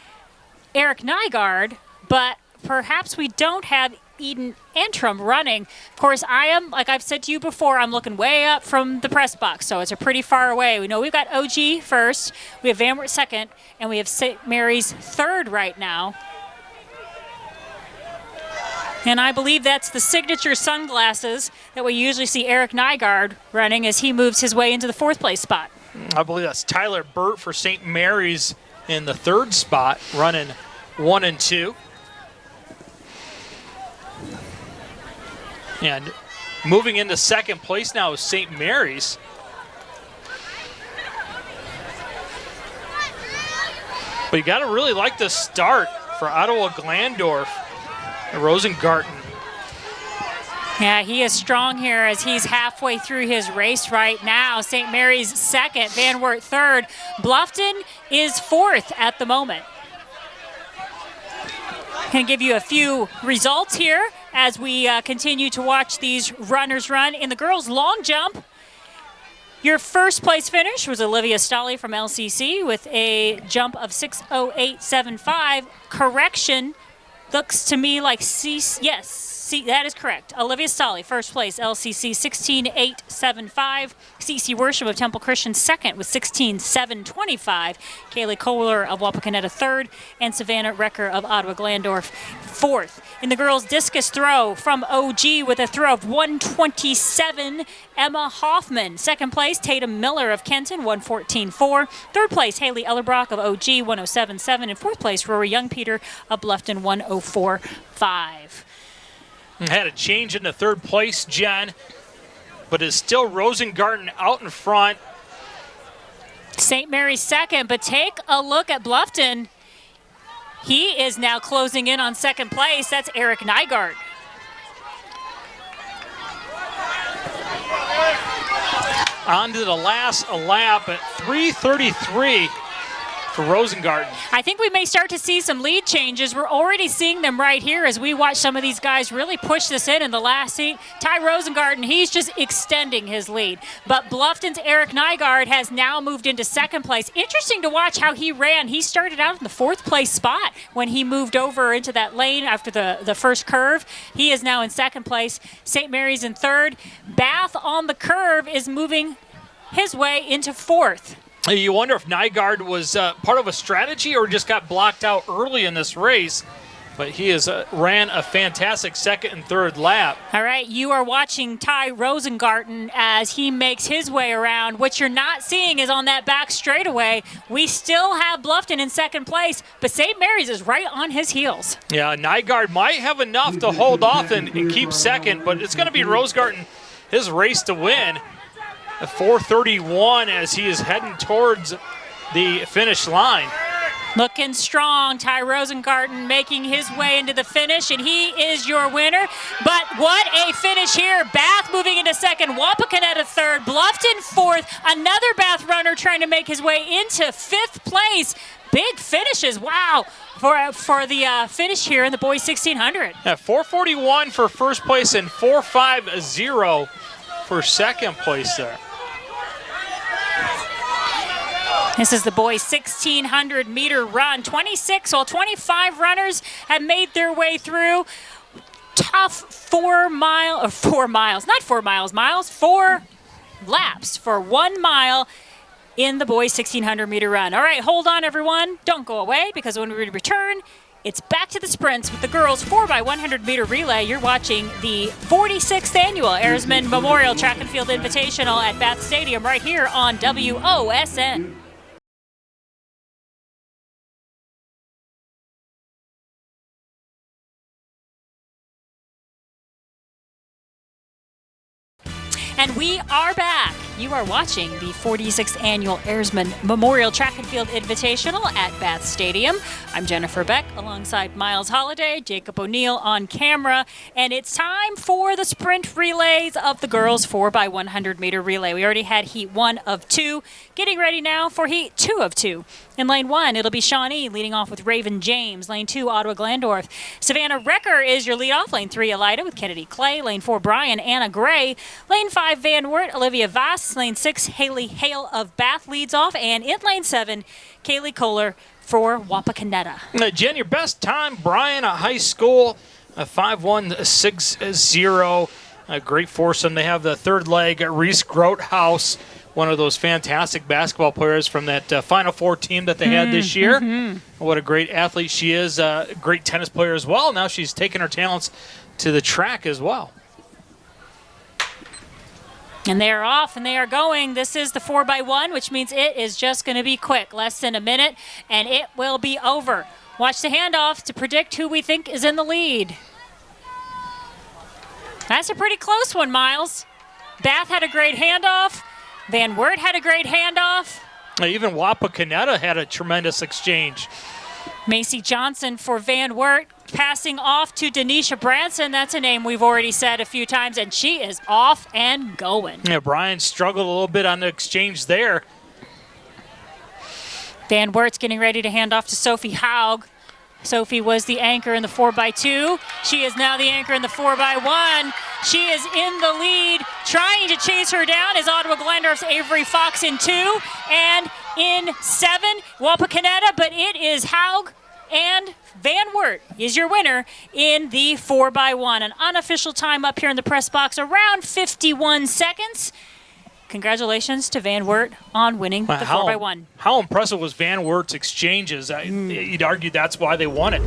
Eric Nygaard, but perhaps we don't have Eden Antrim running. Of course, I am, like I've said to you before, I'm looking way up from the press box, so it's a pretty far away. We know we've got OG first, we have Van Wert second, and we have St. Mary's third right now. And I believe that's the signature sunglasses that we usually see Eric Nygaard running as he moves his way into the fourth place spot. I believe that's Tyler Burt for St. Mary's in the third spot, running one and two. And moving into second place now is St. Mary's. But you got to really like the start for Ottawa Glandorf and Rosengarten. Yeah, he is strong here as he's halfway through his race right now. St. Mary's second, Van Wert third. Bluffton is fourth at the moment. Can give you a few results here as we uh, continue to watch these runners run. In the girls' long jump, your first place finish was Olivia Stolle from LCC with a jump of 60875. Correction, looks to me like C. Yes, That is correct. Olivia Stolle, first place, LCC 16875. CC Worship of Temple Christian, second with 16725. Kaylee Kohler of Wapakoneta, third. And Savannah Recker of Ottawa Glandorf, fourth. In the girls' discus throw from OG with a throw of 127, Emma Hoffman. Second place, Tatum Miller of Kenton, 114.4. Third place, Haley Ellerbrock of OG, 107.7. And fourth place, Rory Young Peter of Bluffton, 104.5. Had a change into third place, Jen, but is still Rosengarten out in front. St. Mary's second, but take a look at Bluffton. He is now closing in on second place. That's Eric Nygaard. On to the last lap at 333 for Rosengarten. I think we may start to see some lead changes. We're already seeing them right here as we watch some of these guys really push this in in the last seat. Ty Rosengarten, he's just extending his lead. But Bluffton's Eric Nygaard has now moved into second place. Interesting to watch how he ran. He started out in the fourth place spot when he moved over into that lane after the, the first curve. He is now in second place. St. Mary's in third. Bath on the curve is moving his way into fourth. You wonder if Nygaard was uh, part of a strategy or just got blocked out early in this race. But he has uh, ran a fantastic second and third lap. All right, you are watching Ty Rosengarten as he makes his way around. What you're not seeing is on that back straightaway, we still have Bluffton in second place, but St. Mary's is right on his heels. Yeah, Nygaard might have enough to hold off and, and keep second, but it's going to be Rosengarten, his race to win. 431 as he is heading towards the finish line. Looking strong, Ty Rosengarten making his way into the finish, and he is your winner. But what a finish here. Bath moving into second, Wapakoneta third, Bluffton fourth, another Bath runner trying to make his way into fifth place. Big finishes, wow, for, for the uh, finish here in the boys 1600. At 441 for first place and 450 for second place there. This is the boys' 1,600 meter run. 26, well, 25 runners have made their way through. Tough four mile, or four miles, not four miles, miles, four laps for one mile in the boys' 1,600 meter run. All right, hold on, everyone. Don't go away because when we return, it's back to the sprints with the girls 4x100 meter relay. You're watching the 46th annual Airsman Memorial Track and Field Invitational at Bath Stadium right here on WOSN. And we are back. You are watching the 46th annual Airsman Memorial Track and Field Invitational at Bath Stadium. I'm Jennifer Beck alongside Miles Holiday, Jacob O'Neill on camera, and it's time for the sprint relays of the girls 4x100 meter relay. We already had heat one of two, getting ready now for heat two of two. In lane one, it'll be Shawnee leading off with Raven James. Lane two, Ottawa Glandorf. Savannah Recker is your lead off. Lane three, Elida with Kennedy Clay. Lane four, Bryan Anna Gray. Lane five, Van Wert, Olivia Lane six, Haley Hale of Bath leads off. And in lane seven, Kaylee Kohler for Wapakoneta. Uh, Jen, your best time, Bryan, at high school, a 5-1-6-0. A great foursome. They have the third leg, Reese Grotehouse one of those fantastic basketball players from that uh, Final Four team that they had this year. Mm-hmm. What a great athlete she is. Uh, great tennis player as well. Now she's taken her talents to the track as well. And they are off and they are going. This is the 4x1, which means it is just going to be quick. Less than a minute, and it will be over. Watch the handoff to predict who we think is in the lead. That's a pretty close one, Miles. Bath had a great handoff. Van Wert had a great handoff. Even Wapakoneta had a tremendous exchange. Macy Johnson for Van Wert passing off to Denisha Branson. That's a name we've already said a few times, and she is off and going. Yeah, Bryan struggled a little bit on the exchange there. Van Wert's getting ready to hand off to Sophie Haug. Sophie was the anchor in the 4x2. She is now the anchor in the 4x1. She is in the lead. Trying to chase her down is Ottawa Glandorf's Avery Fox in two. And in seven, Wapakoneta, but it is Haug and Van Wert is your winner in the 4x1. An unofficial time up here in the press box, around 51 seconds. Congratulations to Van Wert on winning the 4x1. How impressive was Van Wert's exchanges? Mm. You'd argue that's why they won it.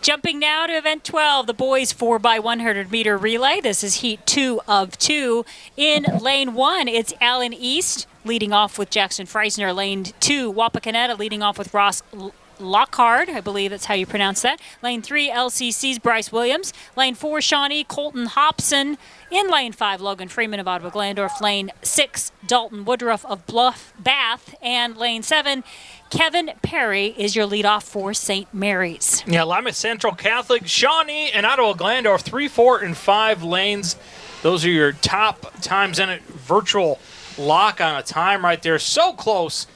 Jumping now to event 12, the boys 4x100 meter relay. This is heat two of two. In lane one, it's Allen East leading off with Jackson Freisner. Lane two, Wapakoneta leading off with Ross Lockhard, I believe that's how you pronounce that. Lane 3, LCC's Bryce Williams. Lane 4, Shawnee Colton Hobson. In lane 5, Logan Freeman of Ottawa Glandorf. Lane 6, Dalton Woodruff of Bluff Bath. And lane 7, Kevin Perry is your leadoff for St. Mary's. Yeah, Lima Central Catholic, Shawnee, and Ottawa Glandorf, 3, 4, and 5 lanes. Those are your top times in it. Virtual lock on a time right there. So close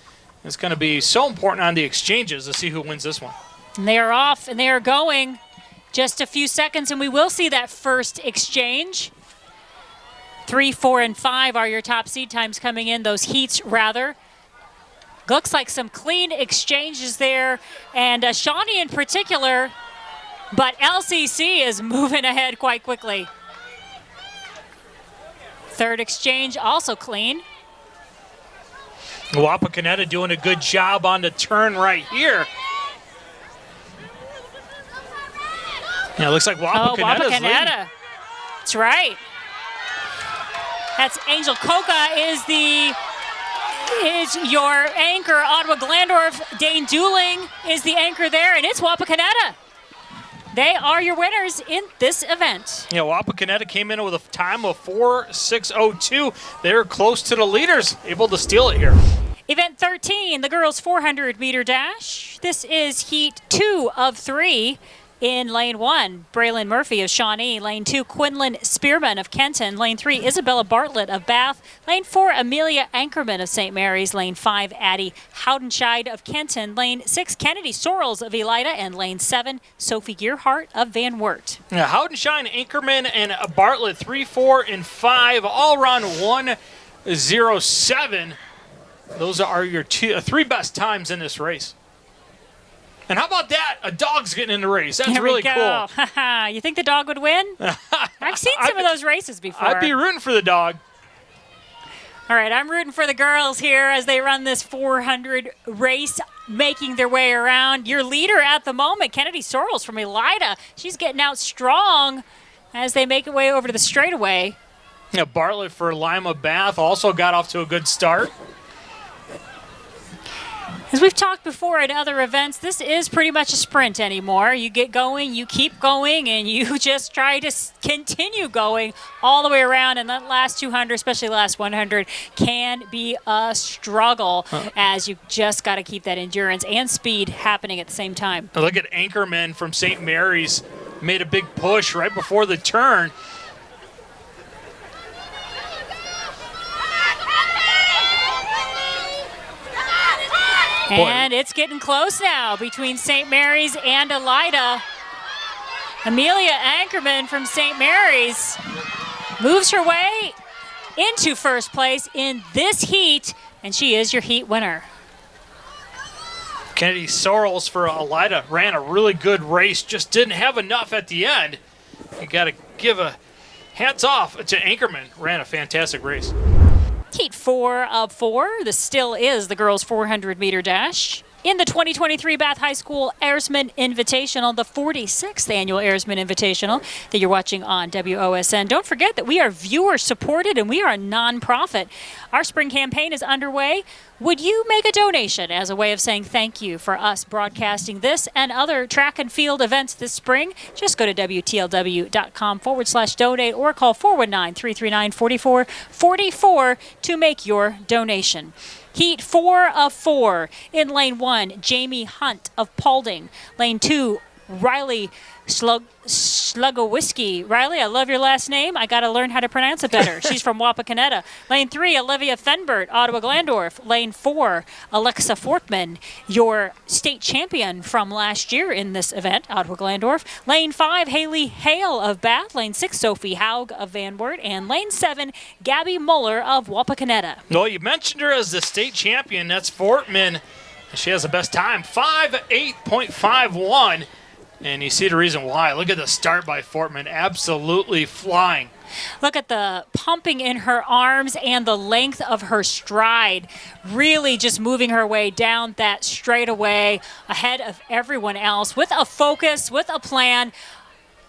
it's going to be so important on the exchanges to see who wins this one. And they are off and they are going just a few seconds, and we will see that first exchange. Three, four, and five are your top seed times coming in, those heats rather. Looks like some clean exchanges there, and uh, Shawnee in particular, but LCC is moving ahead quite quickly. Third exchange also clean. Wapakoneta doing a good job on the turn right here. Yeah, looks like Wapakoneta's oh, Wapakoneta. That's right. That's Angel Coca is the is your anchor. Ottawa Glandorf, Dane Dooling is the anchor there, and it's Wapakoneta. They are your winners in this event. Yeah, Wapakoneta came in with a time of 4.602. They're close to the leaders, able to steal it here. Event 13, the girls 400 meter dash. This is heat two of three. In lane one, Braylon Murphy of Shawnee. Lane two, Quinlan Spearman of Kenton. Lane three, Isabella Bartlett of Bath. Lane four, Amelia Ankerman of St. Mary's. Lane five, Addie Howdenscheid of Kenton. Lane six, Kennedy Sorrells of Elida. And lane seven, Sophie Gearhart of Van Wert. Yeah, Howdenscheid, Ankerman, and Bartlett, three, four, and five, all run 107. Those are your two, uh, three best times in this race. And how about that? A dog's getting in the race. That's Here really cool. you think the dog would win? I've seen some I'd, of those races before. I'd be rooting for the dog. All right, I'm rooting for the girls here as they run this 400 race, making their way around. Your leader at the moment, Kennedy Sorrells from Elida. She's getting out strong as they make their way over to the straightaway. Yeah, Bartlett for Lima Bath also got off to a good start. As we've talked before at other events, this is pretty much a sprint anymore. You get going, you keep going, and you just try to continue going all the way around. And that last 200, especially the last 100, can be a struggle huh. as you just got to keep that endurance and speed happening at the same time. Look at Ankerman from St. Mary's made a big push right before the turn. And it's getting close now between St. Mary's and Elida. Amelia Ankerman from St. Mary's moves her way into first place in this heat, and she is your heat winner. Kennedy Sorrells for Elida ran a really good race, just didn't have enough at the end. You got to give a hats off to Ankerman, ran a fantastic race. Heat four of four. This still is the girls' 400 meter dash. in the 2023 Bath High School Airsman Invitational, the 46th annual Airsman Invitational that you're watching on WOSN. Don't forget that we are viewer supported and we are a nonprofit. Our spring campaign is underway. Would you make a donation as a way of saying thank you for us broadcasting this and other track and field events this spring? Just go to WTLW.com forward slash donate or call 419 339 4444 to make your donation. Heat four of four. In lane one, Jamie Hunt of Paulding. Lane two, Riley Slug Whiskey. Riley, I love your last name. I got to learn how to pronounce it better. She's from Wapakoneta. Lane three, Olivia Fenbert, Ottawa Glandorf. Lane four, Alexa Fortman, your state champion from last year in this event, Ottawa Glandorf. Lane five, Haley Hale of Bath. Lane six, Sophie Haug of Van Wert. And lane seven, Gabby Muller of Wapakoneta. Well, you mentioned her as the state champion. That's Fortman. She has the best time, 5'8.51. And you see the reason why. Look at the start by Fortman, absolutely flying. Look at the pumping in her arms and the length of her stride. Really just moving her way down that straightaway ahead of everyone else with a focus, with a plan.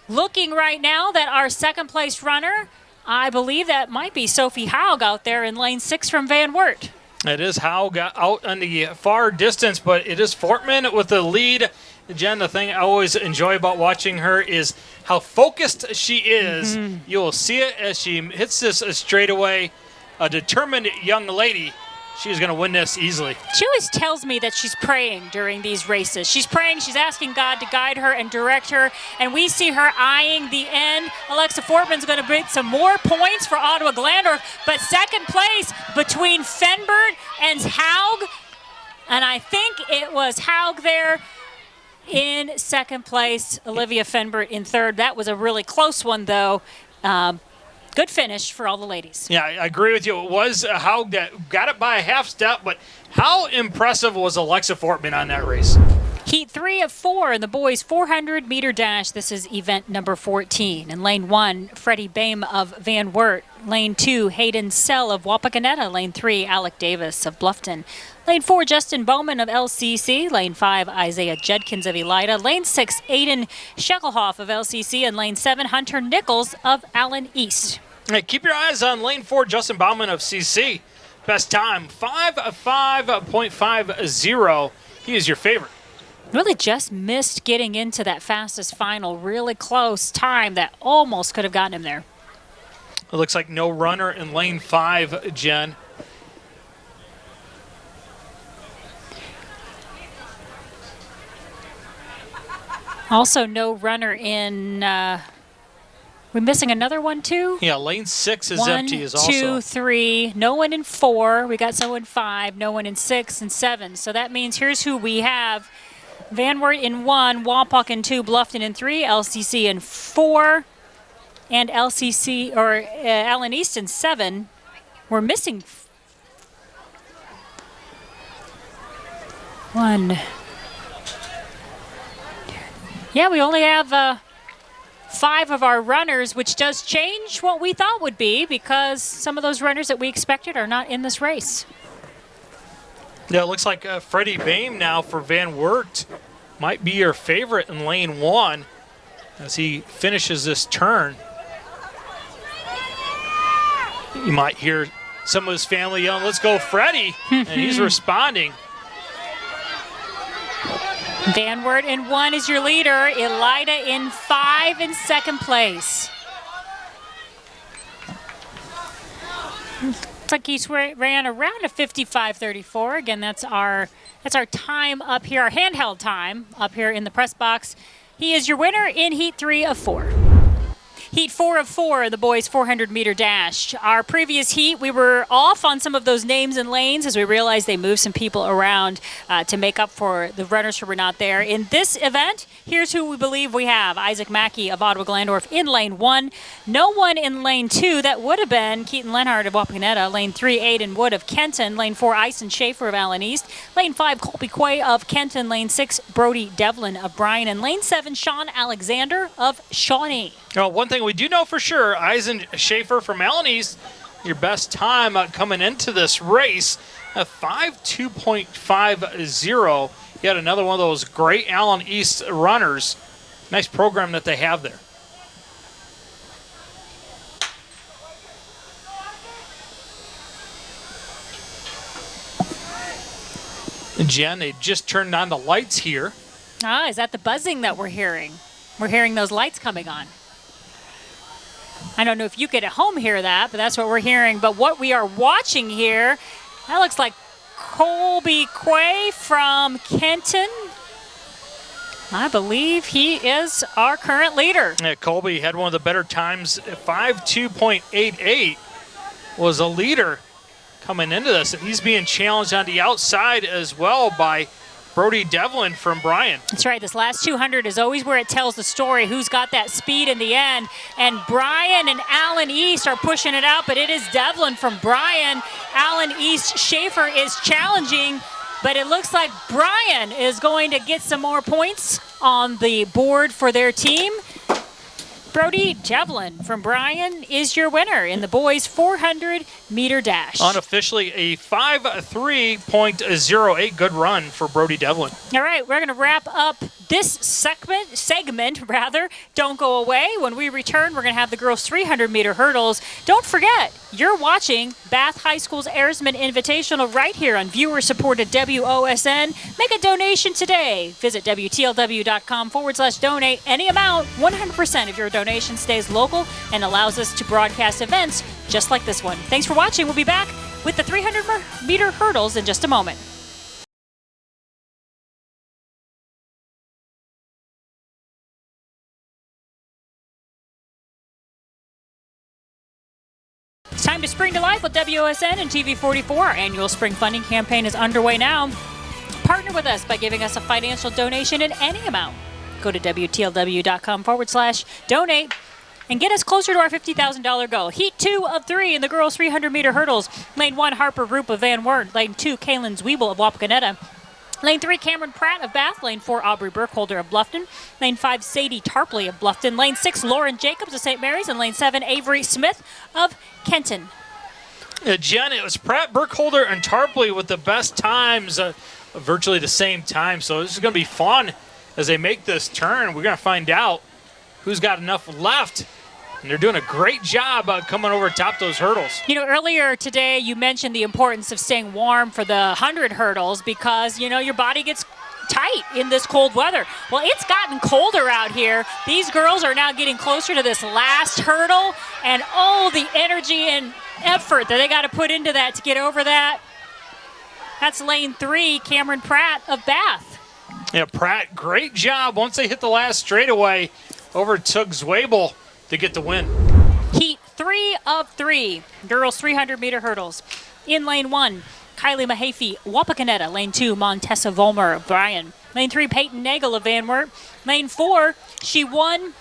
Looking right now that our second place runner, I believe that might be Sophie Haug out there in lane six from Van Wert. It is Haug out on the far distance, but it is Fortman with the lead Jen, the thing I always enjoy about watching her is how focused she is. Mm-hmm. You'll see it as she hits this straightaway. A determined young lady. She's going to win this easily. She always tells me that she's praying during these races. She's praying, she's asking God to guide her and direct her, and we see her eyeing the end. Alexa Fortman's going to bring some more points for Ottawa Glandorf, but second place between Fenbert and Haug, and I think it was Haug there in second place, Olivia Fenbert in third. That was a really close one, though. Um, good finish for all the ladies. Yeah, I agree with you. It was Haug that got it by a half step, but how impressive was Alexa Fortman on that race? Heat three of four in the boys 400 meter dash. This is event number 14. In lane one, Freddie Bame of Van Wert. Lane two, Hayden Sell of Wapakoneta. Lane three, Alec Davis of Bluffton. Lane four, Justin Bowman of LCC. Lane five, Isaiah Judkins of Elida. Lane six, Aiden Sheckelhoff of LCC. And lane seven, Hunter Nichols of Allen East. Hey, keep your eyes on lane four, Justin Bowman of CC. Best time, 5.50. He is your favorite. Really just missed getting into that fastest final. Really close time that almost could have gotten him there. It looks like no runner in lane five, Jen. Also, no runner in. Uh, we're missing another one too. Yeah, lane six is one, empty. Is also two, three. No one in four. We got someone in five. No one in six and seven. So that means here's who we have: Van Wert in one, Wapak in two, Bluffton in three, LCC in four, and LCC or uh, Allen East in seven. We're missing one. Yeah, we only have uh, five of our runners, which does change what we thought would be because some of those runners that we expected are not in this race. Yeah, it looks like uh, Freddie Bame now for Van Wert might be your favorite in lane one as he finishes this turn. You might hear some of his family yelling, let's go Freddie, and he's responding. Van Wert in one is your leader. Elida in five in second place. He's ran around a 55.34. Again, that's our that's our time up here, our handheld time up here in the press box. He is your winner in heat three of four. Heat four of four, the boys 400 meter dash. Our previous heat, we were off on some of those names and lanes as we realized they moved some people around uh, to make up for the runners who were not there. In this event, here's who we believe we have. Isaac Mackey of Ottawa Glandorf in lane one. No one in lane two. That would have been Keaton Lenhart of Wapakoneta. Lane three, Aiden Wood of Kenton. Lane four, Ison Schaefer of Allen East. Lane five, Colby Quay of Kenton. Lane six, Brody Devlin of Bryan. And lane seven, Sean Alexander of Shawnee. Well, one thing we do know for sure, Eisen Schaefer from Allen East, your best time uh, coming into this race. a 5.2.50. Yet another one of those great Allen East runners. Nice program that they have there. Jen, they just turned on the lights here. Ah, is that the buzzing that we're hearing? We're hearing those lights coming on. I don't know if you could at home hear that, but that's what we're hearing. But what we are watching here, that looks like Colby Quay from Kenton. I believe he is our current leader. Yeah, Colby had one of the better times. 5.2.88 was a leader coming into this. And he's being challenged on the outside as well by Brody Devlin from Bryan. That's right. This last 200 is always where it tells the story who's got that speed in the end. And Bryan and Allen East are pushing it out, but it is Devlin from Bryan. Allen East Schaefer is challenging, but it looks like Bryan is going to get some more points on the board for their team. Brody Devlin from Bryan is your winner in the boys 400 meter dash. Unofficially a 5.3.08 good run for Brody Devlin. All right, we're going to wrap up this segment, segment rather. Don't go away. When we return, we're going to have the girls 300 meter hurdles. Don't forget, you're watching Bath High School's Airsman Invitational right here on viewer-supported WOSN. Make a donation today. Visit WTLW.com forward slash donate any amount. 100% of your donation stays local and allows us to broadcast events just like this one. Thanks for watching. We'll be back with the 300 meter hurdles in just a moment. Spring to life with WOSN and TV44. Our annual spring funding campaign is underway now. Partner with us by giving us a financial donation in any amount. Go to WTLW.com forward slash donate and get us closer to our $50,000 goal. Heat two of three in the girls 300 meter hurdles. Lane one, Harper Roop of Van Wert. Lane two, Kaylin Zwiebel of Wapakoneta. Lane 3, Cameron Pratt of Bath. Lane 4, Aubrey Burkholder of Bluffton. Lane 5, Sadie Tarpley of Bluffton. Lane 6, Lauren Jacobs of St. Mary's. And Lane 7, Avery Smith of Kenton. Uh, Jen, it was Pratt, Burkholder, and Tarpley with the best times, uh, virtually the same time. So this is going to be fun as they make this turn. We're going to find out who's got enough left and they're doing a great job uh, coming over top those hurdles. You know, earlier today you mentioned the importance of staying warm for the 100 hurdles because, you know, your body gets tight in this cold weather. Well, it's gotten colder out here. These girls are now getting closer to this last hurdle, and oh, the energy and effort that they got to put into that to get over that. That's lane three, Cameron Pratt of Bath. Yeah, Pratt, great job. Once they hit the last straightaway, overtook Zwiebel to get the win. Heat three of three, girls 300 meter hurdles. In lane one, Kylie Mahaffey, Wapakoneta. Lane two, Montessa Volmer of Bryan. Lane three, Peyton Nagel of Van Wert. Lane four, she won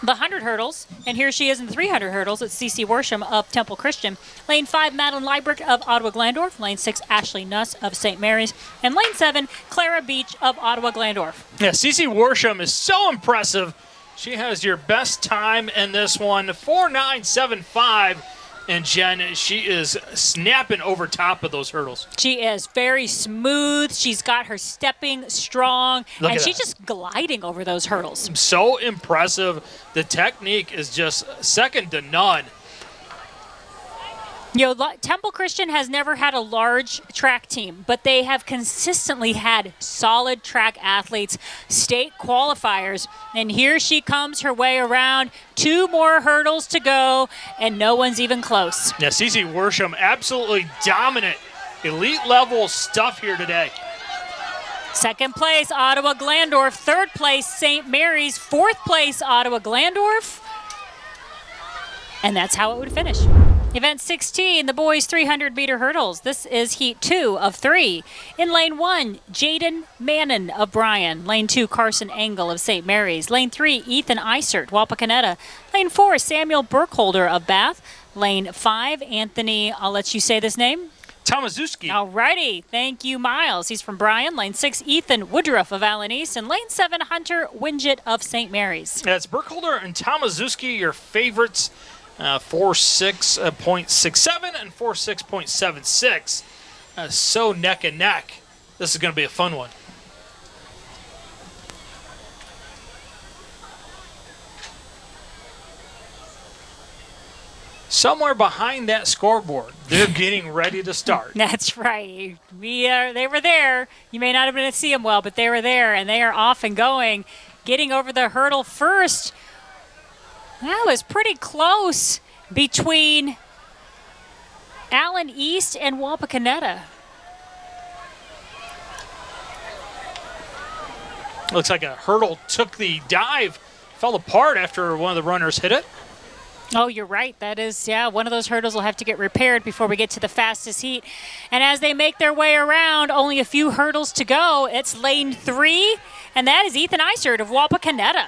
the 100 hurdles, and here she is in the 300 hurdles. It's Cece Worsham of Temple Christian. Lane 5, Madeline Liebrecht of Ottawa Glandorf. Lane 6, Ashley Nuss of St. Mary's. And lane 7, Clara Beach of Ottawa Glandorf. Yeah, Cece Worsham is so impressive she has your best time in this one, 4975. And Jen, she is snapping over top of those hurdles. She is very smooth. She's got her stepping strong, Look and she's that. just gliding over those hurdles. So impressive. The technique is just second to none. You know, Temple Christian has never had a large track team, but they have consistently had solid track athletes, state qualifiers. And here she comes her way around. Two more hurdles to go, and no one's even close. Yeah, Cece Worsham, absolutely dominant, elite level stuff here today. Second place, Ottawa Glandorf. Third place, St. Mary's. Fourth place, Ottawa Glandorf. And that's how it would finish. Event 16, the boys 300 meter hurdles. This is heat two of three. In lane one, Jaden Mannon of Bryan. Lane two, Carson Engel of St. Mary's. Lane three, Ethan Isert, Wapakoneta. Lane four, Samuel Burkholder of Bath. Lane five, Anthony, I'll let you say this name. Tomaszewski. All righty. Thank you, Miles. He's from Bryan. Lane six, Ethan Woodruff of Allen East. And lane seven, Hunter Winget of St. Mary's. That's Burkholder and Tomaszewski, your favorites uh, 46.67 and 46.76. uh, so neck and neck. This is going to be a fun one. somewhere behind that scoreboard, they're getting ready to start. That's right. We are. They were there. You may not have been able to see them well, but they were there, and they are off and going, getting over the hurdle first. That was pretty close between Allen East and Wapakoneta. Looks like a hurdle took the dive, fell apart after one of the runners hit it. Oh, you're right. That is, yeah, one of those hurdles will have to get repaired before we get to the fastest heat. And as they make their way around, only a few hurdles to go. It's lane three, and that is Ethan Isert of Wapakoneta.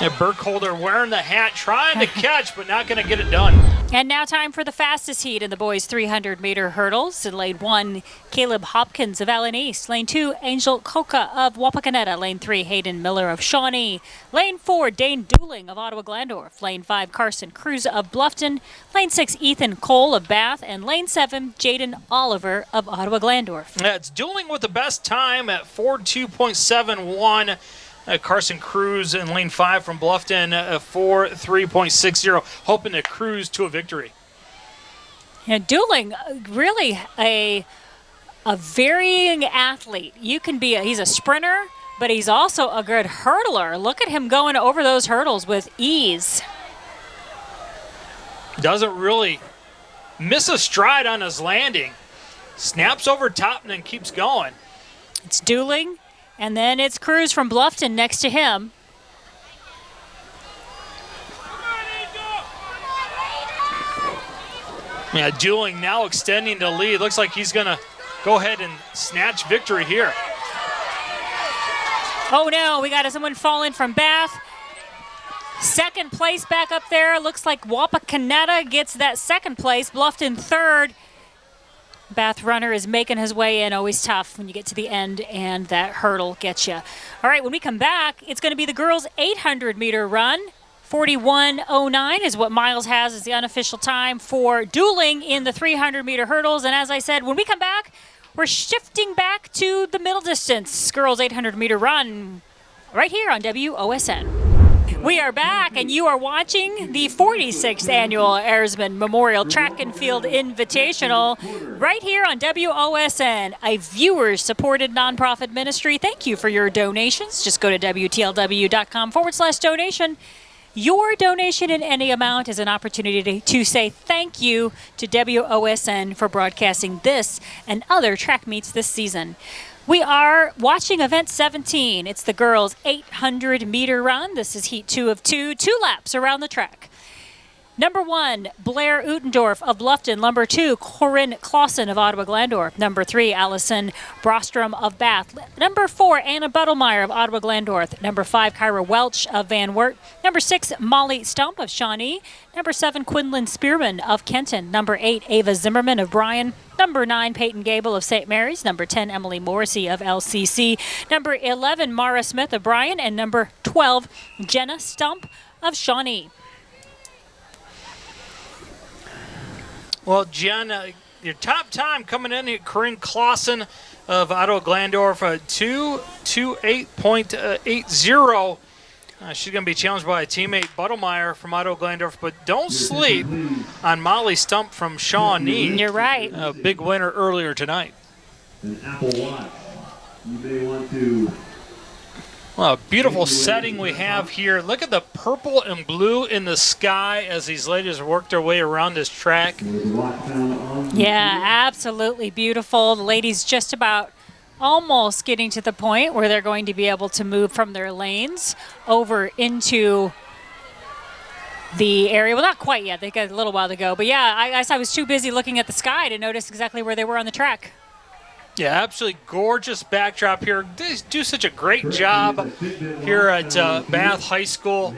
And Burkholder wearing the hat, trying to catch, but not going to get it done. And now time for the fastest heat in the boys 300 meter hurdles. In lane one, Caleb Hopkins of Allen East. Lane two, Angel Coca of Wapakoneta. Lane three, Hayden Miller of Shawnee. Lane four, Dane Dooling of Ottawa Glandorf. Lane five, Carson Cruz of Bluffton. Lane six, Ethan Cole of Bath. And lane seven, Jaden Oliver of Ottawa Glandorf. Yeah, it's Dooling with the best time at 42.71. Uh, Carson Cruz in lane five from Bluffton uh, for 3.60, hoping to cruise to a victory. Yeah, Dooling, uh, really a a varying athlete. You can be a, he's a sprinter, but he's also a good hurdler. Look at him going over those hurdles with ease. Doesn't really miss a stride on his landing. Snaps over top and then keeps going. It's Dooling and then it's Cruz from Bluffton next to him. Yeah, Dooling now extending the lead. Looks like he's going to go ahead and snatch victory here. Oh no, we got someone falling from Bath. Second place back up there. Looks like Wapakoneta gets that second place. Bluffton third. Bath runner is making his way in. Always tough when you get to the end and that hurdle gets you. All right, when we come back, it's going to be the girls' 800 meter run. 41.09 is what Miles has as the unofficial time for Dooling in the 300 meter hurdles. And as I said, when we come back, we're shifting back to the middle distance girls' 800 meter run right here on WOSN. We are back, and you are watching the 46th annual Airsman Memorial Track and Field Invitational right here on WOSN, a viewer supported nonprofit ministry. Thank you for your donations. Just go to WTLW.com forward slash donation. Your donation in any amount is an opportunity to say thank you to WOSN for broadcasting this and other track meets this season. We are watching event 17. It's the girls' 800 meter run. This is heat two of two, two laps around the track. Number one, Blair Utendorf of Bluffton. Number two, Corinne Clausen of Ottawa Glandorf. Number three, Allison Brostrom of Bath. Number four, Anna Buttlemeyer of Ottawa Glandorf. Number five, Kyra Welch of Van Wert. Number six, Molly Stump of Shawnee. Number seven, Quinlan Spearman of Kenton. Number eight, Ava Zimmerman of Bryan. Number nine, Peyton Gable of St. Mary's. Number 10, Emily Morrissey of LCC. Number 11, Mara Smith of Bryan. And number 12, Jenna Stump of Shawnee. Well, Jen, uh, your top time coming in here, Corinne Clausen of Ottawa Glandorf, uh, 228.80. Uh, she's going to be challenged by a teammate, Buttlemeyer from Otto Glandorf, but don't sleep on Molly Stump from Shawnee. You're right. A big winner earlier tonight. An Apple Watch. You may want to well, beautiful setting we have here. Look at the purple and blue in the sky as these ladies work their way around this track. Yeah, absolutely beautiful. The ladies just about almost getting to the point where they're going to be able to move from their lanes over into the area. Well, not quite yet. They got a little while to go. But yeah, I I was too busy looking at the sky to notice exactly where they were on the track. Yeah, absolutely gorgeous backdrop here. They do such a great job here at uh, Bath High School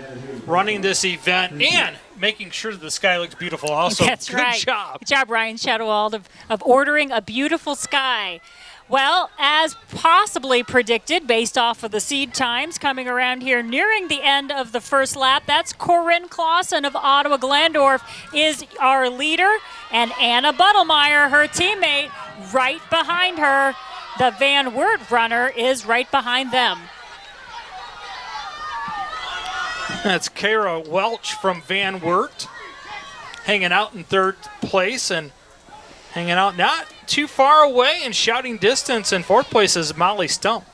running this event and making sure that the sky looks beautiful also. That's Good right. job. Good job, Ryan Shadowald, of, of ordering a beautiful sky. Well, as possibly predicted based off of the seed times coming around here nearing the end of the first lap, that's Corinne Clausen of Ottawa Glandorf is our leader, and Anna Buttlemeyer, her teammate, right behind her. The Van Wert runner is right behind them. That's Kara Welch from Van Wert hanging out in third place and hanging out not too far away in shouting distance in fourth place is Molly Stump.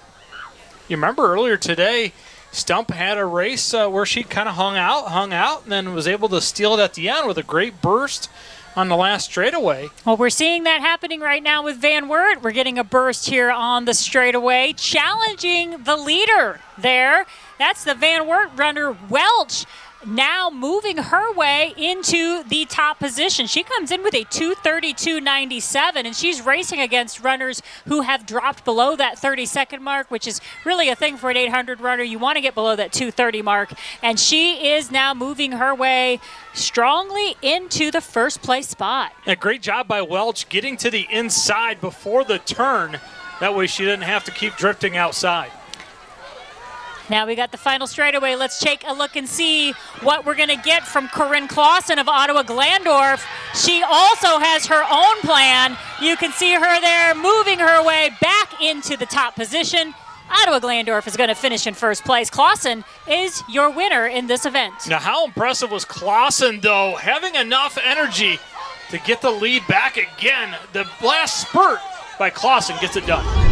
You remember earlier today, Stump had a race uh, where she kind of hung out, hung out, and then was able to steal it at the end with a great burst on the last straightaway. Well, we're seeing that happening right now with Van Wert. We're getting a burst here on the straightaway, challenging the leader there. That's the Van Wert runner, Welch now moving her way into the top position. She comes in with a 232.97, and she's racing against runners who have dropped below that 30 second mark, which is really a thing for an 800 runner. You want to get below that 230 mark, and she is now moving her way strongly into the first place spot. A great job by Welch getting to the inside before the turn. That way she didn't have to keep drifting outside. Now we got the final straightaway. Let's take a look and see what we're going to get from Corinne Clausen of Ottawa Glandorf. She also has her own plan. You can see her there moving her way back into the top position. Ottawa Glandorf is going to finish in first place. Clausen is your winner in this event. Now, how impressive was Clausen, though, having enough energy to get the lead back again? The last spurt by Clausen gets it done.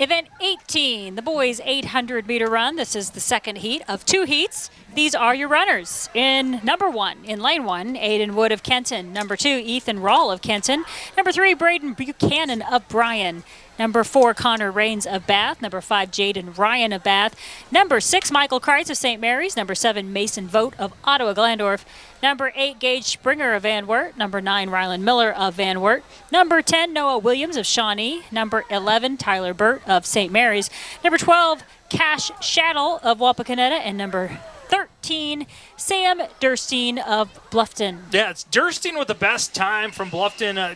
Event 18, the boys 800 meter run. This is the second heat of two heats. These are your runners. In number one, in lane one, Aiden Wood of Kenton. Number two, Ethan Rawl of Kenton. Number three, Braden Buchanan of Bryan. Number four, Connor Rains of Bath. Number five, Jaden Ryan of Bath. Number six, Michael Kreitz of St. Mary's. Number seven, Mason Vote of Ottawa Glandorf. Number eight, Gage Springer of Van Wert. Number nine, Rylan Miller of Van Wert. Number 10, Noah Williams of Shawnee. Number 11, Tyler Burt of St. Mary's. Number 12, Cash Shaddle of Wapakoneta. And number 13, Sam Durstein of Bluffton. Yeah, it's Durstein with the best time from Bluffton. Uh,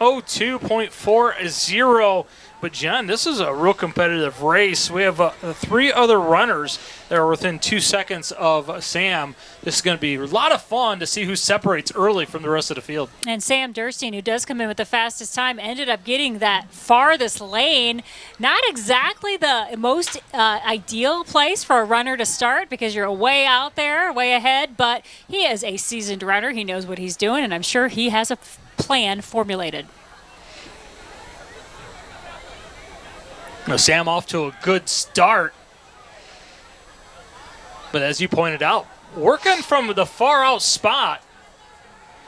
202.40. But, John, this is a real competitive race. We have uh, three other runners that are within two seconds of Sam. This is going to be a lot of fun to see who separates early from the rest of the field. And Sam Durstein, who does come in with the fastest time, ended up getting that farthest lane. Not exactly the most uh, ideal place for a runner to start because you're way out there, way ahead, but he is a seasoned runner. He knows what he's doing, and I'm sure he has a plan formulated. Now, Sam off to a good start. But as you pointed out, working from the far out spot,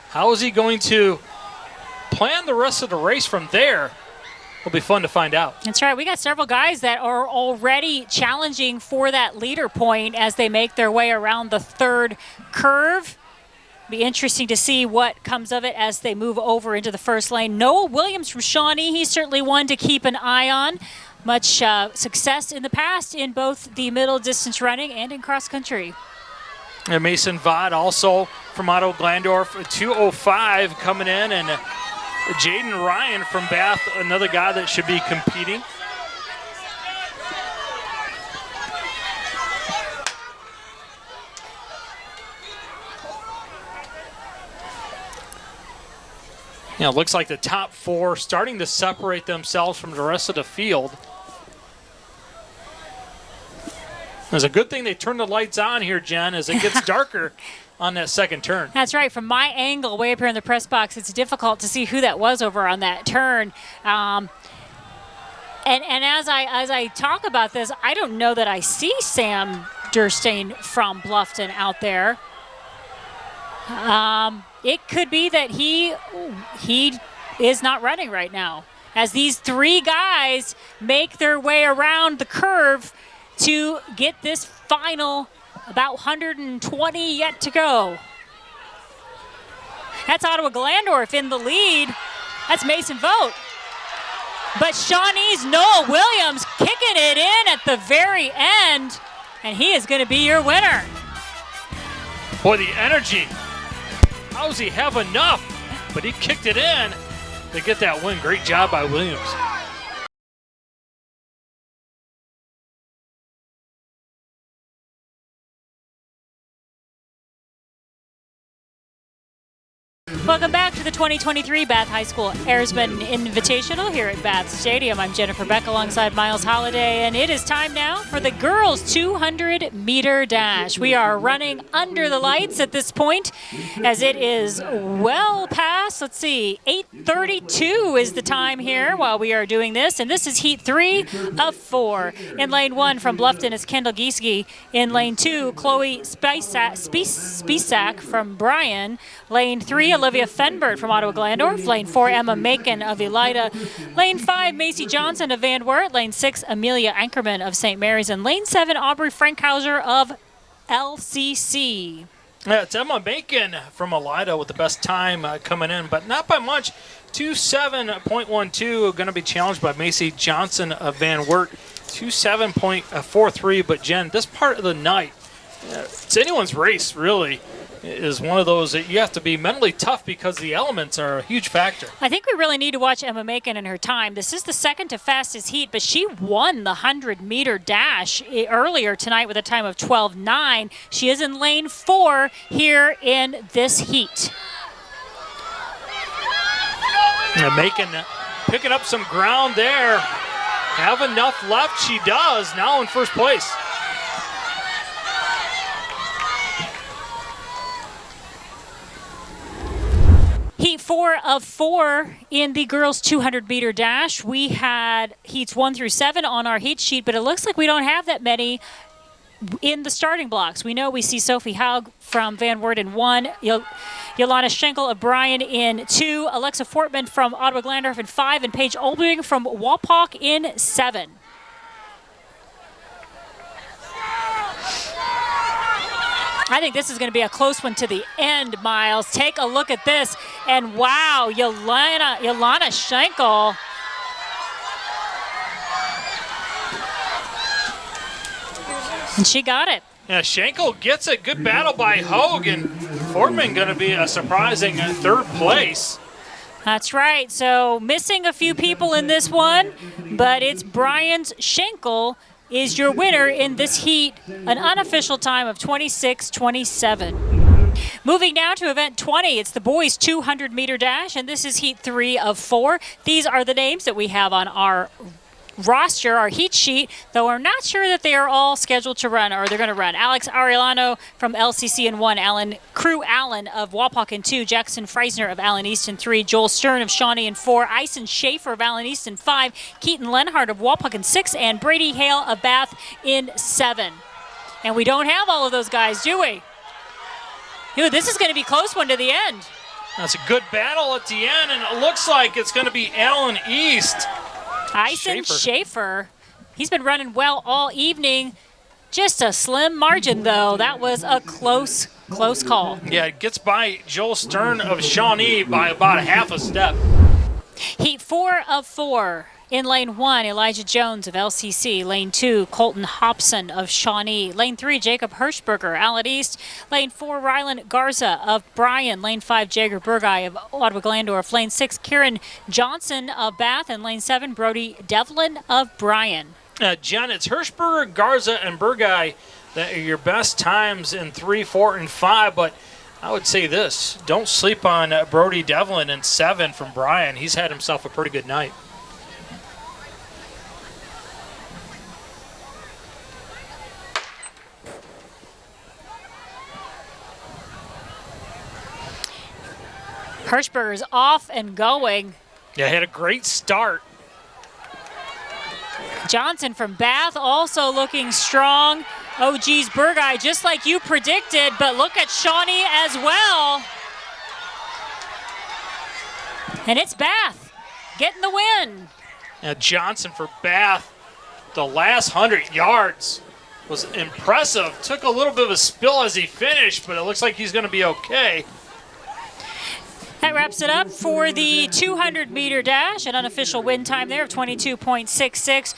how is he going to plan the rest of the race from there? It'll be fun to find out. That's right. We got several guys that are already challenging for that leader point as they make their way around the third curve. Be interesting to see what comes of it as they move over into the first lane. Noah Williams from Shawnee, he's certainly one to keep an eye on much uh, success in the past in both the middle distance running and in cross country. And Mason Vod also from Otto Glandorf, 205 coming in, and Jaden Ryan from Bath, another guy that should be competing. You know, looks like the top four starting to separate themselves from the rest of the field. It's a good thing they turned the lights on here, Jen, as it gets darker on that second turn. That's right. From my angle, way up here in the press box, it's difficult to see who that was over on that turn. Um, and and as I as I talk about this, I don't know that I see Sam Durstein from Bluffton out there. Um, it could be that he he is not running right now. As these three guys make their way around the curve to get this final about 120 yet to go. That's Ottawa Glandorf in the lead. That's Mason Vote. But Shawnee's Noah Williams kicking it in at the very end, and he is going to be your winner. Boy, the energy. How does he have enough? But he kicked it in to get that win. Great job by Williams. Welcome back to the 2023 Bath High School Airsman Invitational here at Bath Stadium. I'm Jennifer Beck alongside Miles Holiday, and it is time now for the girls' 200 meter dash. We are running under the lights at this point as it is well past, let's see, 8.32 is the time here while we are doing this, and this is heat three of four. In lane one from Bluffton is Kendall Gieske. In lane two, Chloe Spisak, Spisak from Bryan. Lane three, Olivia Fenbert from Ottawa Glandorf. Lane four, Emma Macon of Elida. Lane five, Macy Johnson of Van Wert. Lane six, Amelia Ankerman of St. Mary's. And lane seven, Aubrey Frankhauser of LCC. Yeah, it's Emma Macon from Elida with the best time uh, coming in, but not by much. 27.12 going to be challenged by Macy Johnson of Van Wert. 27.43, but Jen, this part of the night, uh, it's anyone's race, really is one of those that you have to be mentally tough because the elements are a huge factor. I think we really need to watch Emma Macon in her time. This is the second to fastest heat, but she won the 100 meter dash earlier tonight with a time of 12.9. She is in lane four here in this heat. And Macon picking up some ground there. Have enough left. She does. Now in first place. Heat four of four in the girls 200 meter dash. We had heats one through seven on our heat sheet, but it looks like we don't have that many in the starting blocks. We know we see Sophie Haug from Van Wert in one, Yolanda Schenkel of Bryan in two, Alexa Fortman from Ottawa Glandorf in five, and Paige Olbring from Wapak in seven. I think this is going to be a close one to the end, Miles. Take a look at this. And wow, Yolana, Yolana Schenkel. And she got it. Yeah, Schenkel gets it. Good battle by Hogan. Fortman going to be a surprising uh, third place. That's right. So missing a few people in this one, but it's Bryan's Schenkel is your winner in this heat, an unofficial time of 26-27. Moving now to event 20, it's the boys 200 meter dash, and this is heat three of four. These are the names that we have on our roster, our heat sheet, though we're not sure that they are all scheduled to run or they're going to run. Alex Arielano from LCC in one, Alan Crew Allen of Wapak in two, Jackson Freisner of Allen East in three, Joel Stern of Shawnee in four, Ison Schaefer of Allen East in five, Keaton Lenhart of Wapak in six, and Brady Hale of Bath in seven. And we don't have all of those guys, do we? Dude, this is going to be close one to the end. That's a good battle at the end, and it looks like it's going to be Allen East Ison Schaefer. Schaefer. He's been running well all evening. Just a slim margin, though. That was a close, close call. Yeah, it gets by Joel Stern of Shawnee by about a half a step. Heat four of four. In lane one, Elijah Jones of LCC. Lane two, Colton Hobson of Shawnee. Lane three, Jacob Hirschberger, Allen East. Lane four, Rylan Garza of Bryan. Lane five, Jager Burgai of Ottawa Glandorf. Lane six, Kieran Johnson of Bath. And lane seven, Brody Devlin of Bryan. Uh, Jen, it's Hirschberger, Garza, and Burgai that are your best times in three, four, and five, but I would say this don't sleep on uh, Brody Devlin in seven from Bryan. He's had himself a pretty good night. Hirschberger's off and going. Yeah, had a great start. Johnson from Bath also looking strong. Oh, geez, Burgai, just like you predicted, but look at Shawnee as well. And it's Bath getting the win. Now Johnson for Bath, the last 100 yards was impressive. Took a little bit of a spill as he finished, but it looks like he's going to be okay. That wraps it up for the 200 meter dash, an unofficial win time there of 22.66.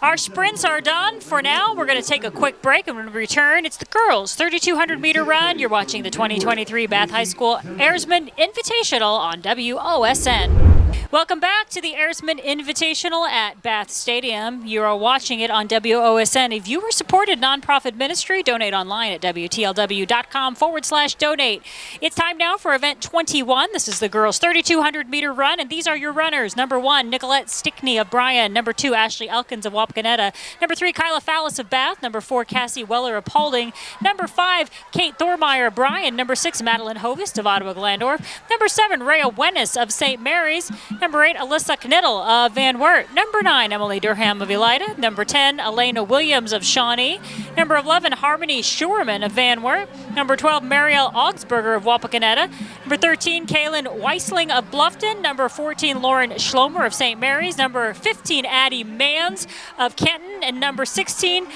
Our sprints are done for now. We're going to take a quick break and when we return, it's the girls' 3,200 meter run. You're watching the 2023 Bath High School Airsman Invitational on WOSN. Welcome back to the Airsman Invitational at Bath Stadium. You are watching it on WOSN, a viewer supported nonprofit ministry. Donate online at WTLW.com forward slash donate. It's time now for event 21. This is the girls' 3,200 meter run, and these are your runners. Number one, Nicolette Stickney of Bryan. Number two, Ashley Elkins of Wapakoneta. Number three, Kyla Fallis of Bath. Number four, Cassie Weller of Paulding. Number five, Kate Thormeyer of Bryan. Number six, Madeline Hovest of Ottawa Glandorf. Number seven, Rhea Wennis of St. Mary's. Number eight, Alyssa Knittel of Van Wert. Number nine, Emily Durham of Elida. Number 10, Elena Williams of Shawnee. Number 11, Harmony Schurman of Van Wert. Number 12, Marielle Augsburger of Wapakoneta. Number 13, Kaylin Weisling of Bluffton. Number 14, Lauren Schlomer of St. Mary's. Number 15, Addie Mans of Kenton. And number 16,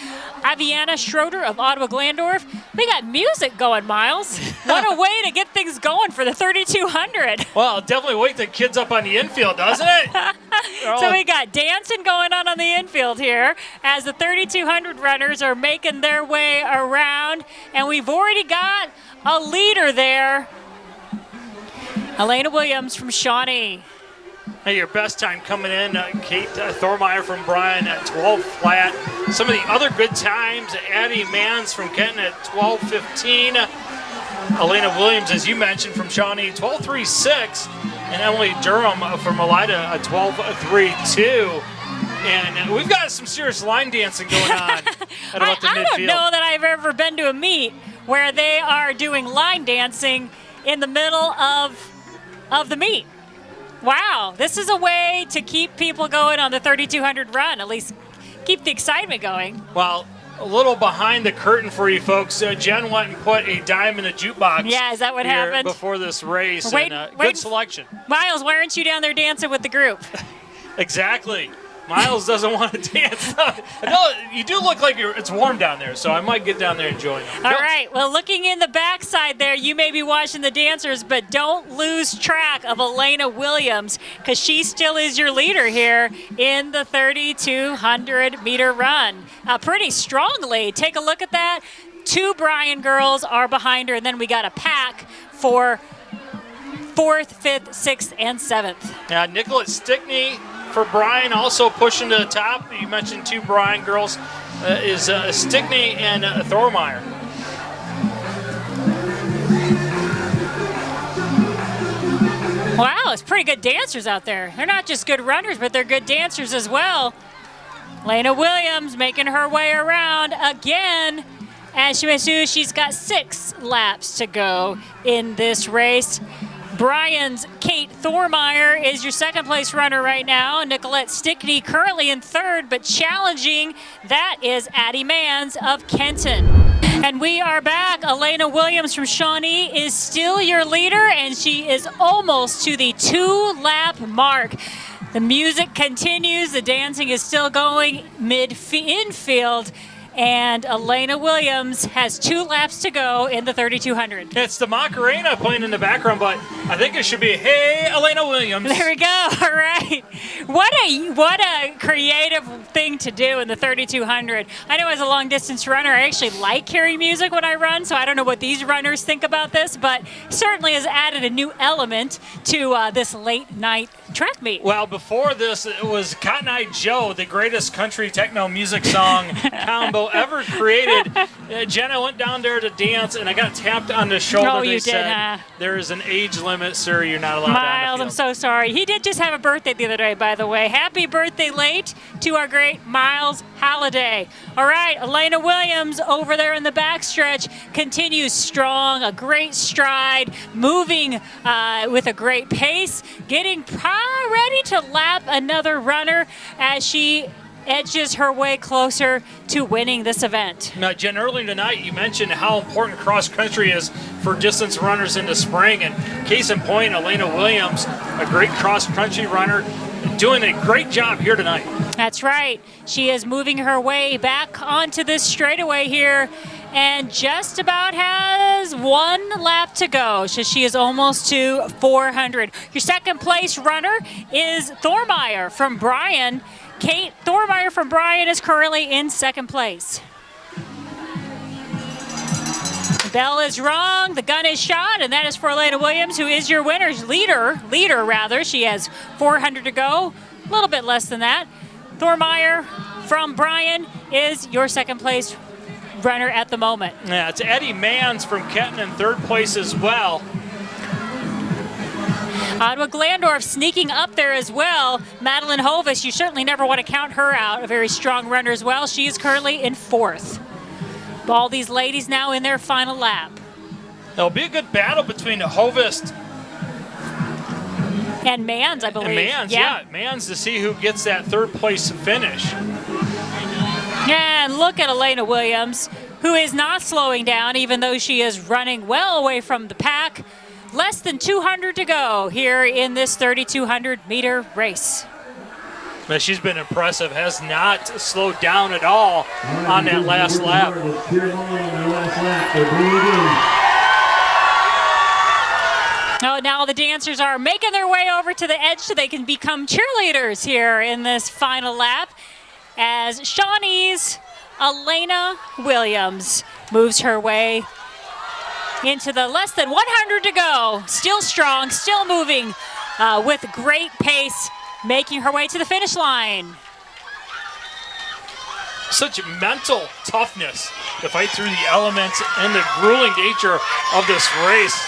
Aviana Schroeder of Ottawa Glandorf. We got music going, Miles. what a way to get things going for the 3200. Well, definitely wake the kids up on the infield, doesn't it? so we got dancing going on on the infield here as the 3200 runners are making their way around and we've already got a leader there elena williams from shawnee Hey, your best time coming in, uh, Kate uh, Thormeyer from Bryan at 12 flat. Some of the other good times, Addie Mans from Kenton at 12.15. Elena Williams, as you mentioned, from Shawnee, 12.36. And Emily Durham from Elida at 12.32. And we've got some serious line dancing going on at about the I, I don't know that I've ever been to a meet where they are doing line dancing in the middle of of the meet. Wow, this is a way to keep people going on the 3200 run, at least keep the excitement going. Well, a little behind the curtain for you folks. Uh, Jen went and put a dime in the jukebox. Yeah, is that what happened? Before this race. Wait- and, uh, wait- good selection. Miles, why aren't you down there dancing with the group? Exactly. Miles doesn't want to dance. Know you do look like you're, it's warm down there, so I might get down there and join them. All right. Well, looking in the backside there, you may be watching the dancers, but don't lose track of Elena Williams because she still is your leader here in the 3,200 meter run. Uh, pretty strongly. Take a look at that. Two Bryan girls are behind her, and then we got a pack for fourth, fifth, sixth, and seventh. Yeah, Nicholas Stickney for Bryan, also pushing to the top. You mentioned two Bryan girls uh, is uh, Stickney and uh, Thormeyer. Wow, it's pretty good dancers out there. They're not just good runners, but they're good dancers as well. Lena Williams making her way around again. As she went she's got six laps to go in this race. Bryan's Kate Thormeyer is your second place runner right now. Nicolette Stickney currently in third, but challenging. That is Addie Mans of Kenton. And we are back. Elena Williams from Shawnee is still your leader, and she is almost to the two lap mark. The music continues, the dancing is still going mid infield, and Elena Williams has two laps to go in the 3200. It's the Macarena playing in the background, but I think it should be Hey Elena Williams. There we go. All right. What a what a creative thing to do in the 3200. I know as a long distance runner, I actually like hearing music when I run, so I don't know what these runners think about this, but certainly has added a new element to uh, this late night track meet. Well, before this, it was Cotton Eye Joe, the greatest country techno music song combo ever created. Uh, Jenna went down there to dance, and I got tapped on the shoulder. Oh, they you did, said, huh? There is an age limit, sir. You're not allowed Miles, I'm so sorry. He did just have a birthday the other day, by the way. Happy birthday late to our great Miles Halliday. All right, Elena Williams over there in the backstretch continues strong, a great stride, moving uh, with a great pace, getting ready to lap another runner as she edges her way closer to winning this event. Now, Jen, earlier tonight you mentioned how important cross country is for distance runners in the spring. And case in point, Elena Williams, a great cross country runner, doing a great job here tonight. That's right. She is moving her way back onto this straightaway here and just about has one lap to go. So she is almost to 400. Your second place runner is Thormeyer from Bryan. Kate Thormeyer from Bryan is currently in second place. Bell is wrong. The gun is shot, and that is for Elena Williams, who is your winner's leader. Leader, rather. She has 400 to go, a little bit less than that. Thormeyer from Bryan is your second place runner at the moment. Yeah, it's Eddie Mans from Kenton in third place as well. Ottawa Glandorf sneaking up there as well. Madeline Hovis, you certainly never want to count her out. A very strong runner as well. She is currently in fourth. All these ladies now in their final lap. It'll be a good battle between Hovis and Mans, I believe. And Mans, yeah. yeah. Mans to see who gets that third place finish. And look at Elena Williams, who is not slowing down, even though she is running well away from the pack. Less than 200 to go here in this 3,200 meter race. But she's been impressive, has not slowed down at all on that last lap. Oh, now the dancers are making their way over to the edge so they can become cheerleaders here in this final lap as Shawnee's Elena Williams moves her way into the less than 100 to go. Still strong, still moving uh, with great pace, making her way to the finish line. Such mental toughness to fight through the elements and the grueling nature of this race.